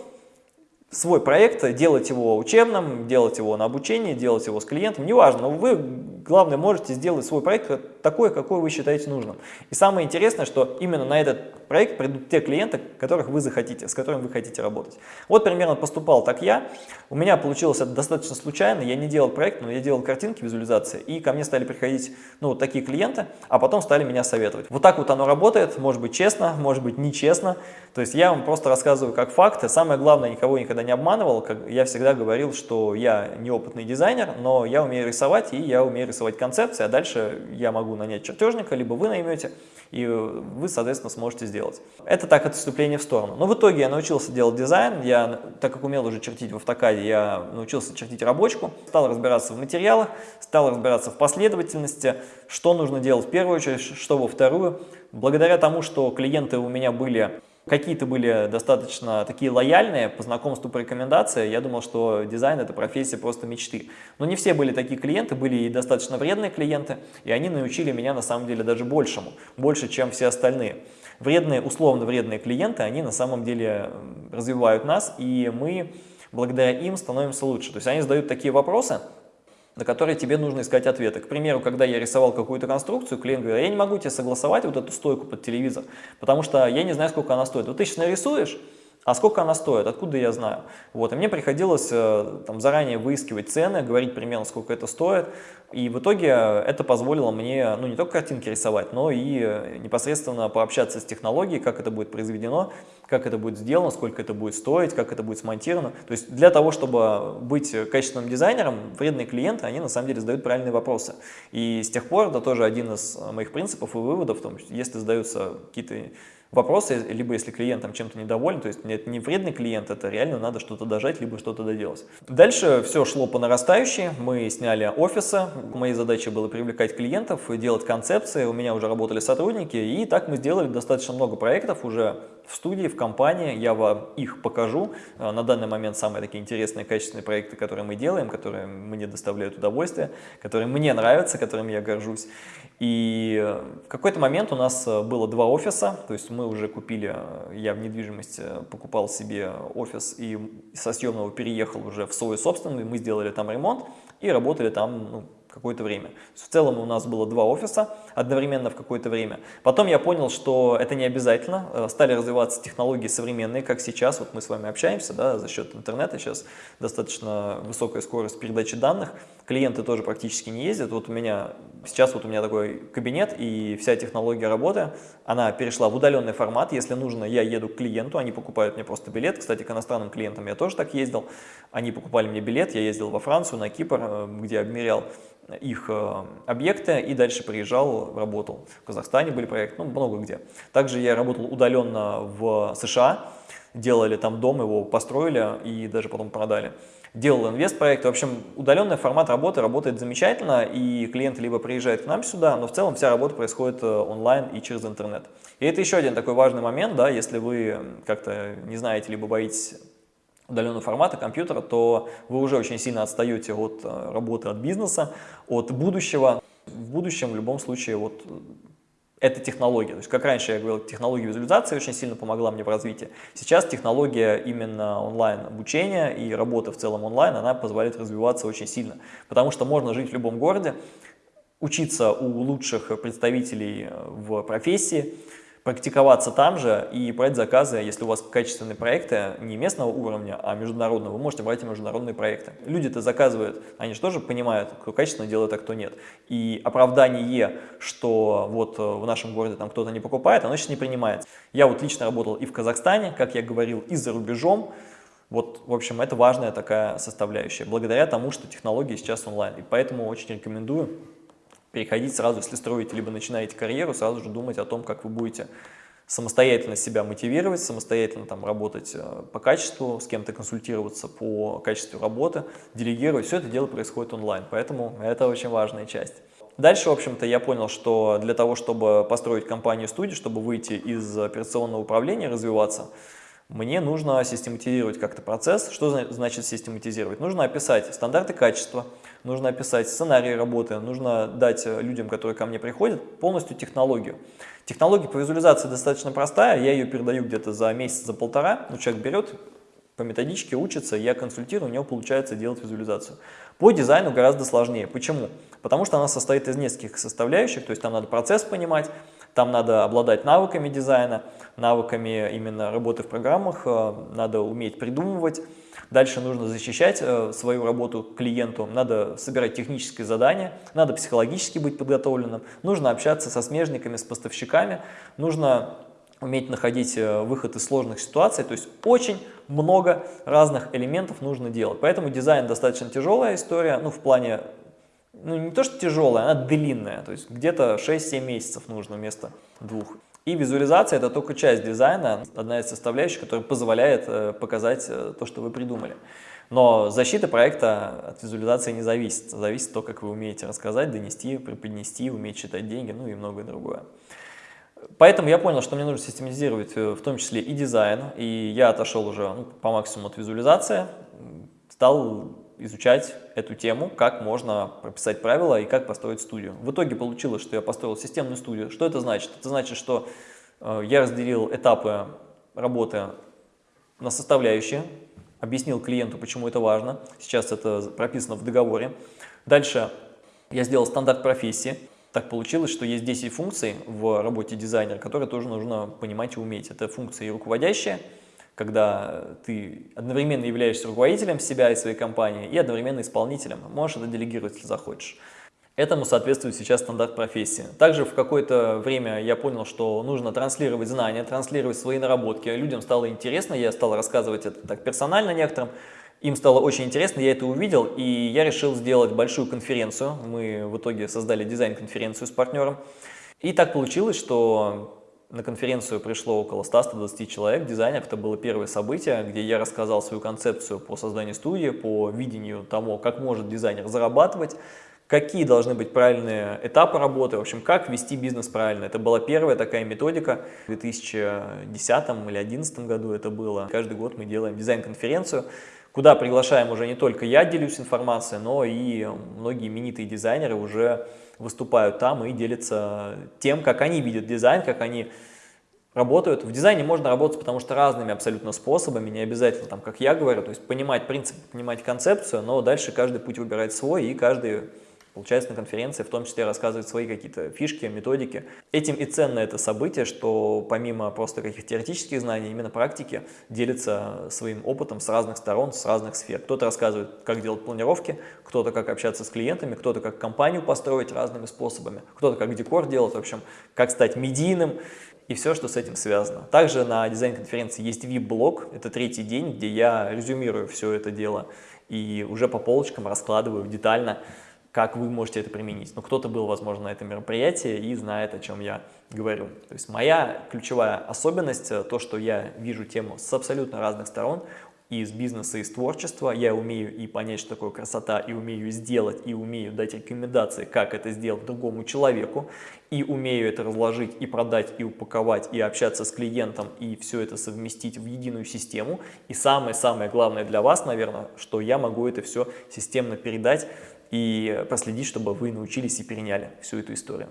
свой проект, делать его учебным, делать его на обучение, делать его с клиентом, неважно, но вы, главное, можете сделать свой проект такой, какой вы считаете нужным. И самое интересное, что именно на этот проект придут те клиенты, которых вы захотите, с которыми вы хотите работать. Вот примерно поступал так я. У меня получилось это достаточно случайно. Я не делал проект, но я делал картинки, визуализации. И ко мне стали приходить ну, вот такие клиенты, а потом стали меня советовать. Вот так вот оно работает. Может быть честно, может быть нечестно. То есть я вам просто рассказываю как факты. Самое главное, никого никогда не обманывал. Я всегда говорил, что я неопытный дизайнер, но я умею рисовать и я умею рисовать концепции. А дальше я могу нанять чертежника, либо вы наймете, и вы, соответственно, сможете сделать. Это так, отступление в сторону. Но в итоге я научился делать дизайн, я, так как умел уже чертить в автокаде, я научился чертить рабочку, стал разбираться в материалах, стал разбираться в последовательности, что нужно делать в первую очередь, что во вторую. Благодаря тому, что клиенты у меня были Какие-то были достаточно такие лояльные по знакомству, по рекомендации. Я думал, что дизайн – это профессия просто мечты. Но не все были такие клиенты, были и достаточно вредные клиенты, и они научили меня на самом деле даже большему, больше, чем все остальные. Вредные, условно вредные клиенты, они на самом деле развивают нас, и мы благодаря им становимся лучше. То есть они задают такие вопросы, на которые тебе нужно искать ответы. К примеру, когда я рисовал какую-то конструкцию, клиент говорит, я не могу тебе согласовать вот эту стойку под телевизор, потому что я не знаю, сколько она стоит. Вот ты сейчас нарисуешь, а сколько она стоит, откуда я знаю? Вот, и мне приходилось э, там, заранее выискивать цены, говорить примерно, сколько это стоит, и в итоге это позволило мне, ну, не только картинки рисовать, но и э, непосредственно пообщаться с технологией, как это будет произведено, как это будет сделано, сколько это будет стоить, как это будет смонтировано. То есть для того, чтобы быть качественным дизайнером, вредные клиенты, они на самом деле задают правильные вопросы. И с тех пор, это тоже один из моих принципов и выводов, в том, если задаются какие-то вопросы, либо если клиент там чем-то недоволен, то есть это не вредный клиент, это реально надо что-то дожать, либо что-то доделать. Дальше все шло по нарастающей, мы сняли офисы, моей задачей было привлекать клиентов, делать концепции, у меня уже работали сотрудники, и так мы сделали достаточно много проектов, уже в студии, в компании, я вам их покажу. Э, на данный момент самые такие интересные, качественные проекты, которые мы делаем, которые мне доставляют удовольствие, которые мне нравятся, которыми я горжусь. И в какой-то момент у нас было два офиса, то есть мы уже купили, я в недвижимости покупал себе офис и со съемного переехал уже в свой собственный, мы сделали там ремонт и работали там ну, какое-то время. В целом у нас было два офиса одновременно в какое-то время. Потом я понял, что это не обязательно. Э, стали развиваться технологии современные, как сейчас. Вот мы с вами общаемся да, за счет интернета. Сейчас достаточно высокая скорость передачи данных. Клиенты тоже практически не ездят. Вот у меня сейчас вот у меня такой кабинет и вся технология работы, она перешла в удаленный формат. Если нужно, я еду к клиенту, они покупают мне просто билет. Кстати, к иностранным клиентам я тоже так ездил. Они покупали мне билет, я ездил во Францию, на Кипр, э, где обмерял их э, объекты и дальше приезжал, работал. В Казахстане были проекты, ну, много где. Также я работал удаленно в США, делали там дом, его построили и даже потом продали. Делал инвест-проекты. В общем, удаленный формат работы работает замечательно, и клиенты либо приезжают к нам сюда, но в целом вся работа происходит э, онлайн и через интернет. И это еще один такой важный момент, да, если вы как-то не знаете, либо боитесь удаленного формата компьютера, то вы уже очень сильно отстаете от э, работы, от бизнеса, от будущего. В будущем в любом случае вот э, это технология. То есть, как раньше я говорил, технология визуализации очень сильно помогла мне в развитии. Сейчас технология именно онлайн-обучения и работа в целом онлайн, она позволяет развиваться очень сильно. Потому что можно жить в любом городе, учиться у лучших представителей э, в профессии, практиковаться там же и брать заказы, если у вас качественные проекты не местного уровня, а международного, вы можете брать и международные проекты. Люди-то заказывают, они же тоже понимают, кто качественно делает, а кто нет. И оправдание, что вот э, в нашем городе там кто-то не покупает, оно сейчас не принимается. Я вот лично работал и в Казахстане, как я говорил, и за рубежом. Вот, в общем, это важная такая составляющая, благодаря тому, что технологии сейчас онлайн. И поэтому очень рекомендую переходить сразу, если строите, либо начинаете карьеру, сразу же думать о том, как вы будете самостоятельно себя мотивировать, самостоятельно там работать э, по качеству, с кем-то консультироваться по качеству работы, делегировать. Все это дело происходит онлайн, поэтому это очень важная часть. Дальше, в общем-то, я понял, что для того, чтобы построить компанию-студию, чтобы выйти из операционного управления, развиваться, мне нужно систематизировать как-то процесс. Что значит систематизировать? Нужно описать стандарты качества, нужно описать сценарий работы, нужно дать людям, которые ко мне приходят, полностью технологию. Технология по визуализации достаточно простая, я ее передаю где-то за месяц, за полтора. Ну, человек берет, по методичке учится, я консультирую, у него получается делать визуализацию. По дизайну гораздо сложнее. Почему? Потому что она состоит из нескольких составляющих, то есть там надо процесс понимать, там надо обладать навыками дизайна, навыками именно работы в программах, э, надо уметь придумывать. Дальше нужно защищать э, свою работу клиенту, надо собирать технические задания, надо психологически быть подготовленным, нужно общаться со смежниками, с поставщиками, нужно уметь находить э, выход из сложных ситуаций, то есть очень много разных элементов нужно делать. Поэтому дизайн достаточно тяжелая история, ну в плане ну не то что тяжелая, она длинная, то есть где-то 6-7 месяцев нужно вместо двух. И визуализация это только часть дизайна, одна из составляющих, которая позволяет э, показать э, то, что вы придумали. Но защита проекта от визуализации не зависит, зависит то, как вы умеете рассказать, донести, преподнести, уметь считать деньги, ну и многое другое. Поэтому я понял, что мне нужно систематизировать э, в том числе и дизайн, и я отошел уже ну, по максимуму от визуализации, стал изучать эту тему, как можно прописать правила и как построить студию. В итоге получилось, что я построил системную студию. Что это значит? Это значит, что э, я разделил этапы работы на составляющие, объяснил клиенту, почему это важно. Сейчас это прописано в договоре. Дальше я сделал стандарт профессии. Так получилось, что есть 10 функций в работе дизайнера, которые тоже нужно понимать и уметь. Это функции руководящие, когда ты одновременно являешься руководителем себя и своей компании и одновременно исполнителем. Можешь это делегировать, если захочешь. Этому соответствует сейчас стандарт профессии. Также в какое-то время я понял, что нужно транслировать знания, транслировать свои наработки. Людям стало интересно, я стал рассказывать это так персонально некоторым. Им стало очень интересно, я это увидел, и я решил сделать большую конференцию. Мы в итоге создали дизайн-конференцию с партнером. И так получилось, что на конференцию пришло около 100-120 человек, дизайнеров. Это было первое событие, где я рассказал свою концепцию по созданию студии, по видению того, как может дизайнер зарабатывать, какие должны быть правильные этапы работы, в общем, как вести бизнес правильно. Это была первая такая методика в 2010 или 2011 году это было. Каждый год мы делаем дизайн-конференцию, куда приглашаем уже не только я делюсь информацией, но и многие именитые дизайнеры уже выступают там и делятся тем, как они видят дизайн, как они работают. В дизайне можно работать, потому что разными абсолютно способами, не обязательно, там, как я говорю, то есть понимать принцип, понимать концепцию, но дальше каждый путь выбирает свой, и каждый получается на конференции в том числе рассказывает свои какие-то фишки, методики. Этим и ценно это событие, что помимо просто каких-то теоретических знаний, именно практики делится своим опытом с разных сторон, с разных сфер. Кто-то рассказывает, как делать планировки, кто-то как общаться с клиентами, кто-то как компанию построить разными способами, кто-то как декор делать, в общем, как стать медийным и все, что с этим связано. Также на дизайн-конференции есть VIP-блог, это третий день, где я резюмирую все это дело и уже по полочкам раскладываю детально, как вы можете это применить. Но кто-то был, возможно, на этом мероприятии и знает, о чем я говорю. То есть моя ключевая особенность, э, то, что я вижу тему с абсолютно разных сторон, и из бизнеса, и из творчества. Я умею и понять, что такое красота, и умею сделать, и умею дать рекомендации, как это сделать другому человеку, и умею это разложить, и продать, и упаковать, и общаться с клиентом, и все это совместить в единую систему. И самое-самое главное для вас, наверное, что я могу это все системно передать и проследить, чтобы вы научились и переняли всю эту историю.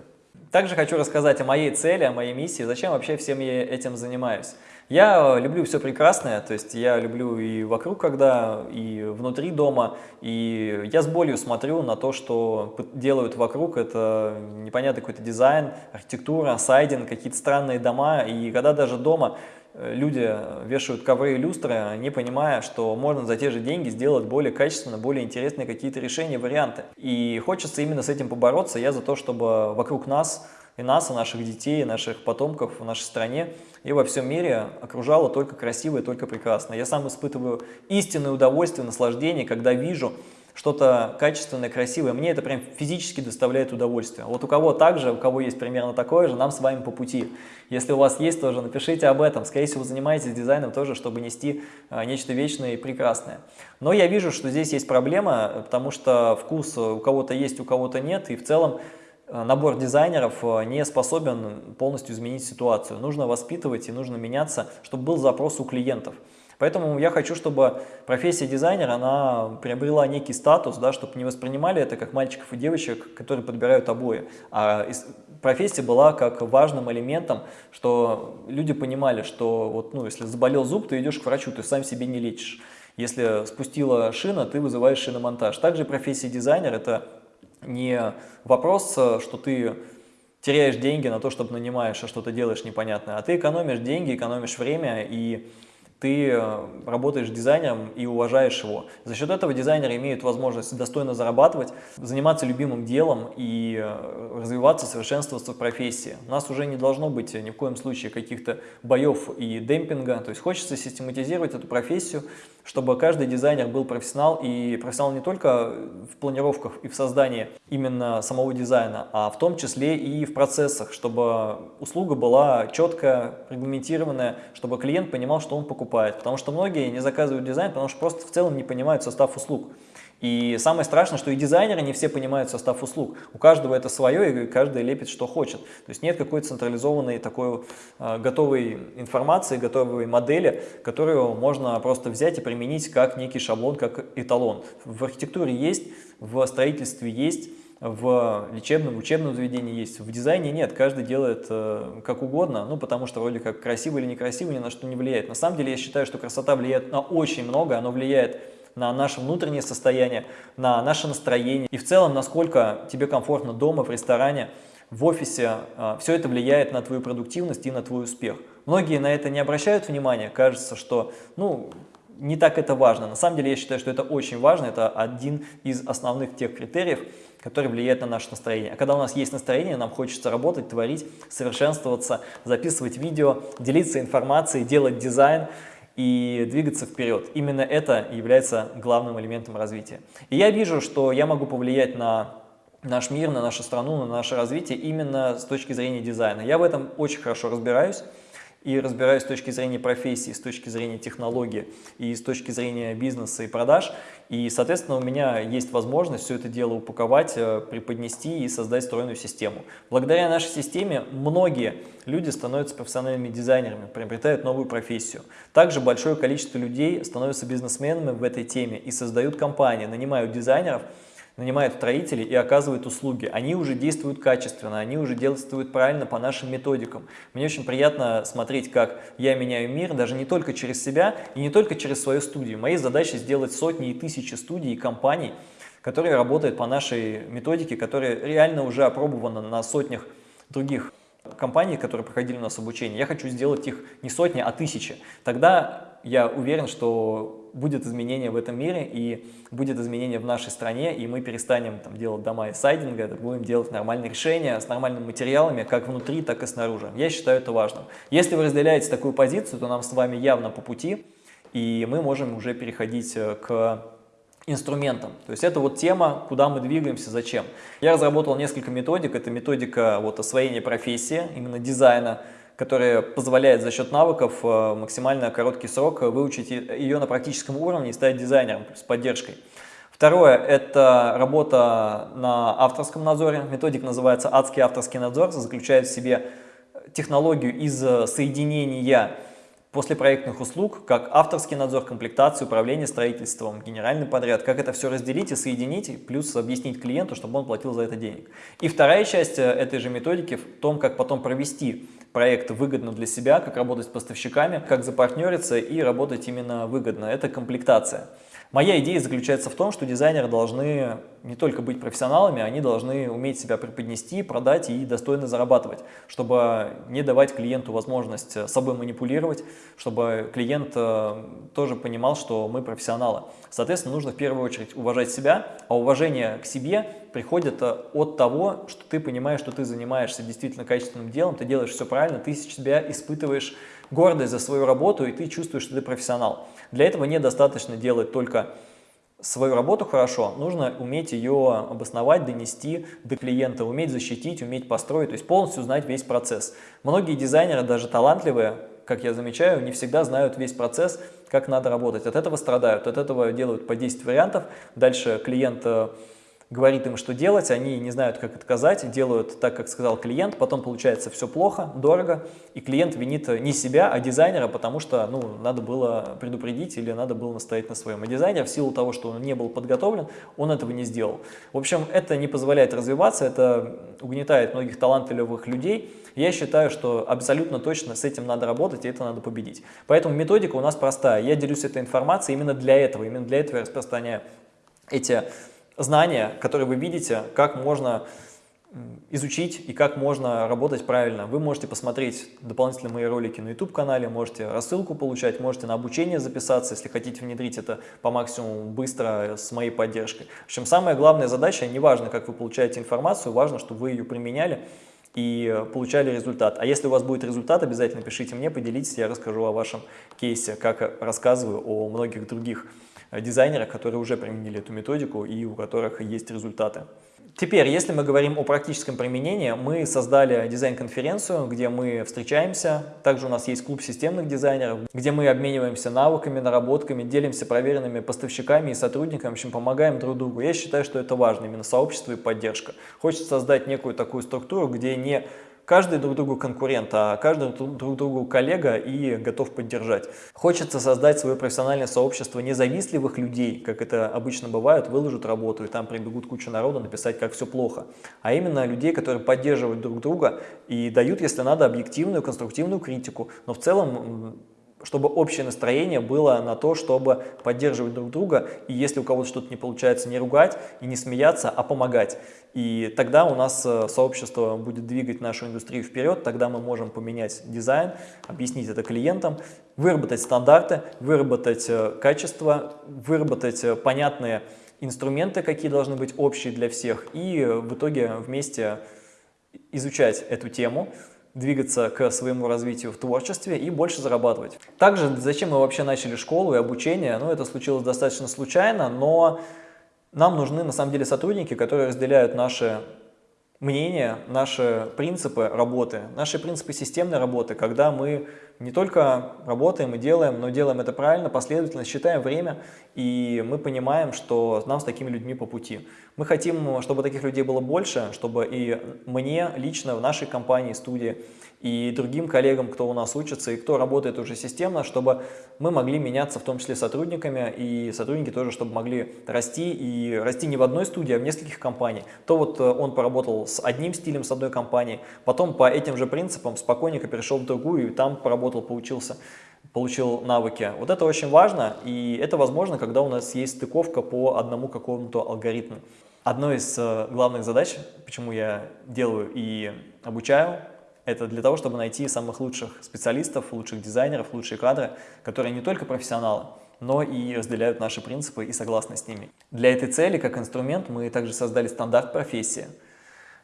Также хочу рассказать о моей цели, о моей миссии, зачем вообще всем я этим занимаюсь. Я люблю все прекрасное, то есть я люблю и вокруг, когда, и внутри дома, и я с болью смотрю на то, что делают вокруг, это непонятный какой-то дизайн, архитектура, сайдинг, какие-то странные дома, и когда даже дома люди вешают ковры и люстры, не понимая, что можно за те же деньги сделать более качественно, более интересные какие-то решения, варианты. И хочется именно с этим побороться. Я за то, чтобы вокруг нас и нас, и наших детей, и наших потомков в нашей стране и во всем мире окружало только красивое, только прекрасное. Я сам испытываю истинное удовольствие, наслаждение, когда вижу, что-то качественное, красивое, мне это прям физически доставляет удовольствие. Вот у кого также, у кого есть примерно такое же, нам с вами по пути. Если у вас есть тоже, напишите об этом. Скорее всего, занимаетесь дизайном тоже, чтобы нести а, нечто вечное и прекрасное. Но я вижу, что здесь есть проблема, потому что вкус у кого-то есть, у кого-то нет, и в целом а, набор дизайнеров а, не способен полностью изменить ситуацию. Нужно воспитывать и нужно меняться, чтобы был запрос у клиентов. Поэтому я хочу, чтобы профессия дизайнера, она приобрела некий статус, да, чтобы не воспринимали это как мальчиков и девочек, которые подбирают обои, а профессия была как важным элементом, что люди понимали, что вот, ну, если заболел зуб, ты идешь к врачу, ты сам себе не лечишь. Если спустила шина, ты вызываешь шиномонтаж. Также профессия дизайнер – это не вопрос, что ты теряешь деньги на то, чтобы нанимаешь, а что-то делаешь непонятное, а ты экономишь деньги, экономишь время и ты э, работаешь дизайнером и уважаешь его. За счет этого дизайнеры имеют возможность достойно зарабатывать, заниматься любимым делом и э, развиваться, совершенствоваться в профессии. У нас уже не должно быть ни в коем случае каких-то боев и демпинга, то есть хочется систематизировать эту профессию, чтобы каждый дизайнер был профессионал, и профессионал не только в планировках и в создании именно самого дизайна, а в том числе и в процессах, чтобы услуга была четко регламентированная, чтобы клиент понимал, что он покупает. Потому что многие не заказывают дизайн, потому что просто в целом не понимают состав услуг. И самое страшное, что и дизайнеры не все понимают состав услуг. У каждого это свое, и каждый лепит, что хочет. То есть нет какой-то централизованной такой э, готовой информации, готовой модели, которую можно просто взять и применить как некий шаблон, как эталон. В архитектуре есть, в строительстве есть, в лечебном, учебном заведении есть, в дизайне нет, каждый делает э, как угодно, ну потому что вроде как красиво или некрасиво ни на что не влияет. На самом деле я считаю, что красота влияет на очень много, она влияет на наше внутреннее состояние, на наше настроение и в целом, насколько тебе комфортно дома, в ресторане, в офисе. А, Все это влияет на твою продуктивность и на твой успех. Многие на это не обращают внимания, кажется, что ну, не так это важно. На самом деле я считаю, что это очень важно, это один из основных тех критериев, который влияет на наше настроение. А когда у нас есть настроение, нам хочется работать, творить, совершенствоваться, записывать видео, делиться информацией, делать дизайн – и двигаться вперед. Именно это является главным элементом развития. И я вижу, что я могу повлиять на наш мир, на нашу страну, на наше развитие именно с точки зрения дизайна. Я в этом очень хорошо разбираюсь. И разбираюсь с точки зрения профессии, с точки зрения технологии и с точки зрения бизнеса и продаж. И, соответственно, у меня есть возможность все это дело упаковать, э, преподнести и создать стройную систему. Благодаря нашей системе многие люди становятся профессиональными дизайнерами, приобретают новую профессию. Также большое количество людей становятся бизнесменами в этой теме и создают компании, нанимают дизайнеров, нанимают строителей и оказывают услуги. Они уже действуют качественно, они уже действуют правильно по нашим методикам. Мне очень приятно смотреть, как я меняю мир, даже не только через себя и не только через свою студию. Моей задачей сделать сотни и тысячи студий и компаний, которые работают по нашей методике, которая реально уже опробована на сотнях других компаний, которые проходили у нас обучение. Я хочу сделать их не сотни, а тысячи. Тогда я уверен, что будет изменение в этом мире и будет изменение в нашей стране, и мы перестанем там, делать дома из сайдинга, будем делать нормальные решения с нормальными материалами, как внутри, так и снаружи. Я считаю это важным. Если вы разделяете такую позицию, то нам с вами явно по пути, и мы можем уже переходить э, к инструментам. То есть это вот тема, куда мы двигаемся, зачем. Я разработал несколько методик. Это методика вот освоения профессии, именно дизайна, которая позволяет за счет навыков э, максимально короткий срок выучить ее на практическом уровне и стать дизайнером с поддержкой. Второе – это работа на авторском надзоре. Методик называется «Адский авторский надзор», заключает в себе технологию из соединения после проектных услуг, как авторский надзор, комплектацию, управление строительством, генеральный подряд, как это все разделить и соединить, плюс объяснить клиенту, чтобы он платил за это денег. И вторая часть э, этой же методики в том, как потом провести проект выгодно для себя, как работать с поставщиками, как запартнериться и работать именно выгодно. Это комплектация. Моя идея заключается в том, что дизайнеры должны не только быть профессионалами, они должны уметь себя преподнести, продать и достойно зарабатывать, чтобы не давать клиенту возможность собой манипулировать, чтобы клиент э, тоже понимал, что мы профессионалы. Соответственно, нужно в первую очередь уважать себя, а уважение к себе приходит э, от того, что ты понимаешь, что ты занимаешься действительно качественным делом, ты делаешь все правильно, ты себя испытываешь гордость за свою работу, и ты чувствуешь, что ты профессионал. Для этого недостаточно делать только свою работу хорошо, нужно уметь ее обосновать, донести до клиента, уметь защитить, уметь построить, то есть полностью знать весь процесс. Многие дизайнеры, даже талантливые, как я замечаю, не всегда знают весь процесс, как надо работать. От этого страдают, от этого делают по 10 вариантов. Дальше клиент э, говорит им, что делать, они не знают, как отказать, делают так, как сказал клиент, потом получается все плохо, дорого, и клиент винит не себя, а дизайнера, потому что ну, надо было предупредить или надо было настоять на своем. А дизайнер в силу того, что он не был подготовлен, он этого не сделал. В общем, это не позволяет развиваться, это угнетает многих талантливых людей. Я считаю, что абсолютно точно с этим надо работать и это надо победить. Поэтому методика у нас простая. Я делюсь этой информацией именно для этого, именно для этого я распространяю эти знания, которые вы видите, как можно изучить и как можно работать правильно. Вы можете посмотреть дополнительно мои ролики на YouTube-канале, можете рассылку получать, можете на обучение записаться, если хотите внедрить это по максимуму быстро с моей поддержкой. В общем, самая главная задача, не важно, как вы получаете информацию, важно, чтобы вы ее применяли и получали результат. А если у вас будет результат, обязательно пишите мне, поделитесь, я расскажу о вашем кейсе, как рассказываю о многих других Э, дизайнерах, которые уже применили эту методику и у которых есть результаты. Теперь, если мы говорим о практическом применении, мы создали дизайн-конференцию, где мы встречаемся. Также у нас есть клуб системных дизайнеров, где мы обмениваемся навыками, наработками, делимся проверенными поставщиками и сотрудниками, в общем, помогаем друг другу. Я считаю, что это важно, именно сообщество и поддержка. Хочется создать некую такую структуру, где не каждый друг другу конкурент, а каждый друг другу коллега и готов поддержать. Хочется создать свое профессиональное сообщество независливых людей, как это обычно бывает, выложат работу и там прибегут куча народа написать, как все плохо. А именно людей, которые поддерживают друг друга и дают, если надо, объективную, конструктивную критику. Но в целом чтобы общее настроение было на то, чтобы поддерживать друг друга, и если у кого-то что-то не получается, не ругать и не смеяться, а помогать. И тогда у нас э, сообщество будет двигать нашу индустрию вперед, тогда мы можем поменять дизайн, объяснить это клиентам, выработать стандарты, выработать э, качество, выработать э, понятные инструменты, какие должны быть общие для всех, и в итоге вместе изучать эту тему, двигаться к своему развитию в творчестве и больше зарабатывать. Также, зачем мы вообще начали школу и обучение? Ну, это случилось достаточно случайно, но нам нужны на самом деле сотрудники, которые разделяют наши мнение, наши принципы работы, наши принципы системной работы, когда мы не только работаем и делаем, но делаем это правильно, последовательно, считаем время, и мы понимаем, что нам с такими людьми по пути. Мы хотим, чтобы таких людей было больше, чтобы и мне лично в нашей компании, студии, и другим коллегам, кто у нас учится и кто работает уже системно, чтобы мы могли меняться, в том числе сотрудниками, и сотрудники тоже, чтобы могли расти, и расти не в одной студии, а в нескольких компаниях. То вот э, он поработал с одним стилем, с одной компанией, потом по этим же принципам спокойненько перешел в другую, и там поработал, поучился получил навыки. Вот это очень важно, и это возможно, когда у нас есть стыковка по одному какому-то алгоритму. Одной из э, главных задач, почему я делаю и обучаю это для того, чтобы найти самых лучших специалистов, лучших дизайнеров, лучшие кадры, которые не только профессионалы, но и разделяют наши принципы и согласны с ними. Для этой цели, как инструмент, мы также создали стандарт профессии.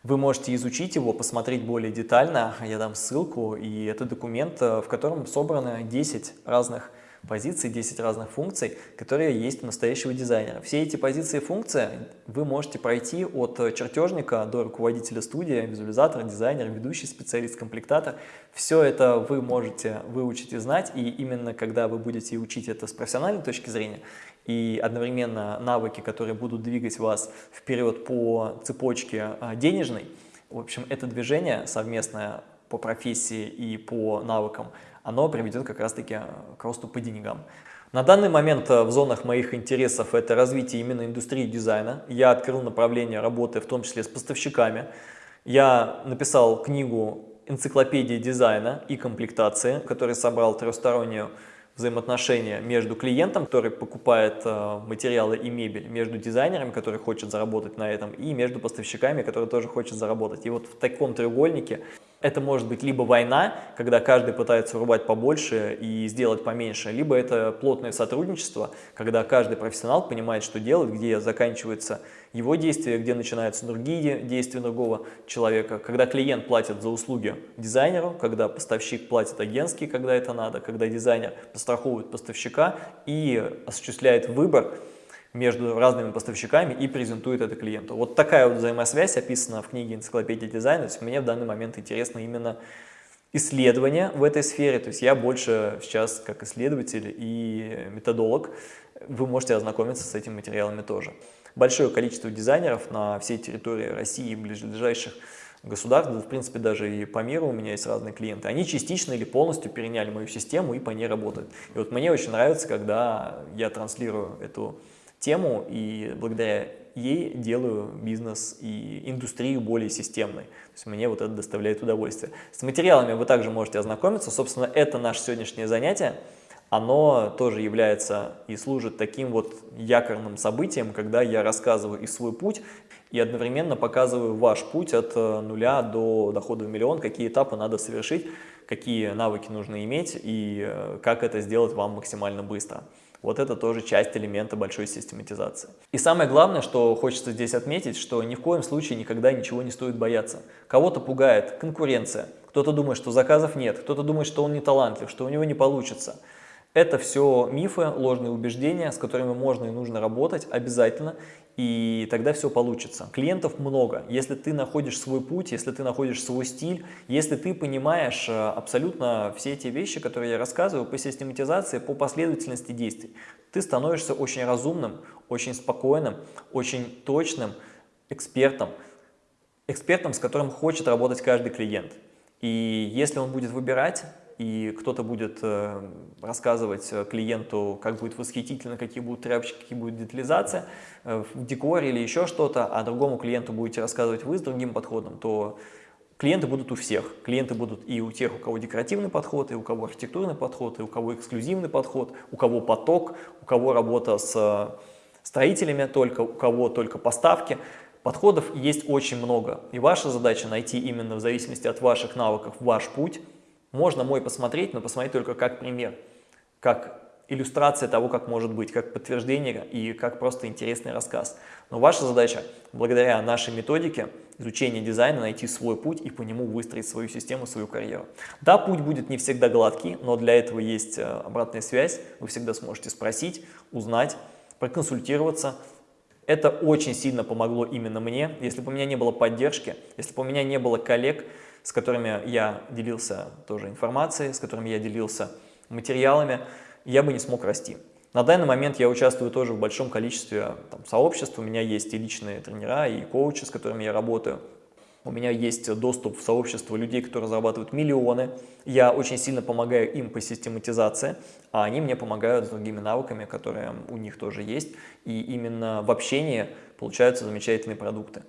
Вы можете изучить его, посмотреть более детально, я дам ссылку, и это документ, в котором собраны 10 разных позиций, 10 разных функций, которые есть у настоящего дизайнера. Все эти позиции и функции вы можете пройти от чертежника до руководителя студии, визуализатора, дизайнера, ведущий специалист, комплектатор. Все это вы можете выучить и знать, и именно когда вы будете учить это с профессиональной точки зрения, и одновременно навыки, которые будут двигать вас вперед по цепочке а, денежной, в общем, это движение совместное по профессии и по навыкам – оно приведет как раз-таки э, к росту по деньгам. На данный момент э, в зонах моих интересов это развитие именно индустрии дизайна. Я открыл направление работы в том числе с поставщиками. Я написал книгу «Энциклопедия дизайна и комплектации», который собрал трехстороннюю взаимоотношения между клиентом, который покупает э, материалы и мебель, между дизайнером, который хочет заработать на этом, и между поставщиками, которые тоже хочет заработать. И вот в таком треугольнике это может быть либо война, когда каждый пытается рубать побольше и сделать поменьше, либо это плотное сотрудничество, когда каждый профессионал понимает, что делать, где заканчивается его действия, где начинаются другие действия другого человека, когда клиент платит за услуги дизайнеру, когда поставщик платит агентский, когда это надо, когда дизайнер постраховывает поставщика и осуществляет выбор, между разными поставщиками и презентует это клиенту. Вот такая вот взаимосвязь описана в книге «Энциклопедия дизайна». То есть мне в данный момент интересно именно исследование в этой сфере. То есть я больше сейчас как исследователь и методолог. Вы можете ознакомиться с этими материалами тоже. Большое количество дизайнеров на всей территории России и ближайших государств, в принципе, даже и по миру у меня есть разные клиенты, они частично или полностью переняли мою систему и по ней работают. И вот мне очень нравится, когда я транслирую эту тему и благодаря ей делаю бизнес и индустрию более системной. То есть мне вот это доставляет удовольствие. С материалами вы также можете ознакомиться. Собственно, это наше сегодняшнее занятие. Оно тоже является и служит таким вот якорным событием, когда я рассказываю и свой путь, и одновременно показываю ваш путь от э, нуля до дохода в миллион, какие этапы надо совершить, какие навыки нужно иметь и э, как это сделать вам максимально быстро. Вот это тоже часть элемента большой систематизации. И самое главное, что хочется здесь отметить, что ни в коем случае никогда ничего не стоит бояться. Кого-то пугает конкуренция, кто-то думает, что заказов нет, кто-то думает, что он не талантлив, что у него не получится. Это все мифы, ложные убеждения, с которыми можно и нужно работать обязательно, и тогда все получится. Клиентов много. Если ты находишь свой путь, если ты находишь свой стиль, если ты понимаешь э, абсолютно все эти вещи, которые я рассказываю по систематизации, по последовательности действий, ты становишься очень разумным, очень спокойным, очень точным экспертом, экспертом, с которым хочет работать каждый клиент. И если он будет выбирать и кто-то будет э, рассказывать э, клиенту, как будет восхитительно, какие будут тряпочки, какие будет детализация э, в декоре или еще что-то, а другому клиенту будете рассказывать вы с другим подходом, то клиенты будут у всех. Клиенты будут и у тех, у кого декоративный подход, и у кого архитектурный подход, и у кого эксклюзивный подход, у кого поток, у кого работа с строителями только, у кого только поставки. Подходов есть очень много, и ваша задача найти именно в зависимости от ваших навыков ваш путь, можно мой посмотреть, но посмотреть только как пример, как иллюстрация того, как может быть, как подтверждение и как просто интересный рассказ. Но ваша задача, благодаря нашей методике изучения дизайна, найти свой путь и по нему выстроить свою систему, свою карьеру. Да, путь будет не всегда гладкий, но для этого есть э, обратная связь. Вы всегда сможете спросить, узнать, проконсультироваться, Это очень сильно помогло именно мне. Если бы у меня не было поддержки, если бы у меня не было коллег, с которыми я делился тоже информацией, с которыми я делился материалами, я бы не смог расти. На данный момент я участвую тоже в большом количестве там, сообществ, у меня есть и личные тренера, и коучи, с которыми я работаю. У меня есть доступ в сообщество людей, которые зарабатывают миллионы. Я очень сильно помогаю им по систематизации, а они мне помогают с другими навыками, которые у них тоже есть. И именно в общении получаются замечательные продукты.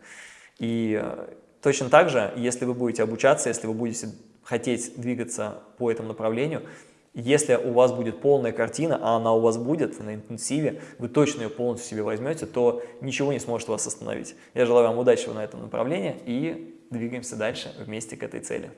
И э, точно так же, если вы будете обучаться, если вы будете хотеть двигаться по этому направлению, если у вас будет полная картина, а она у вас будет на интенсиве, вы точно ее полностью себе возьмете, то ничего не сможет вас остановить. Я желаю вам удачи на этом направлении и двигаемся дальше вместе к этой цели.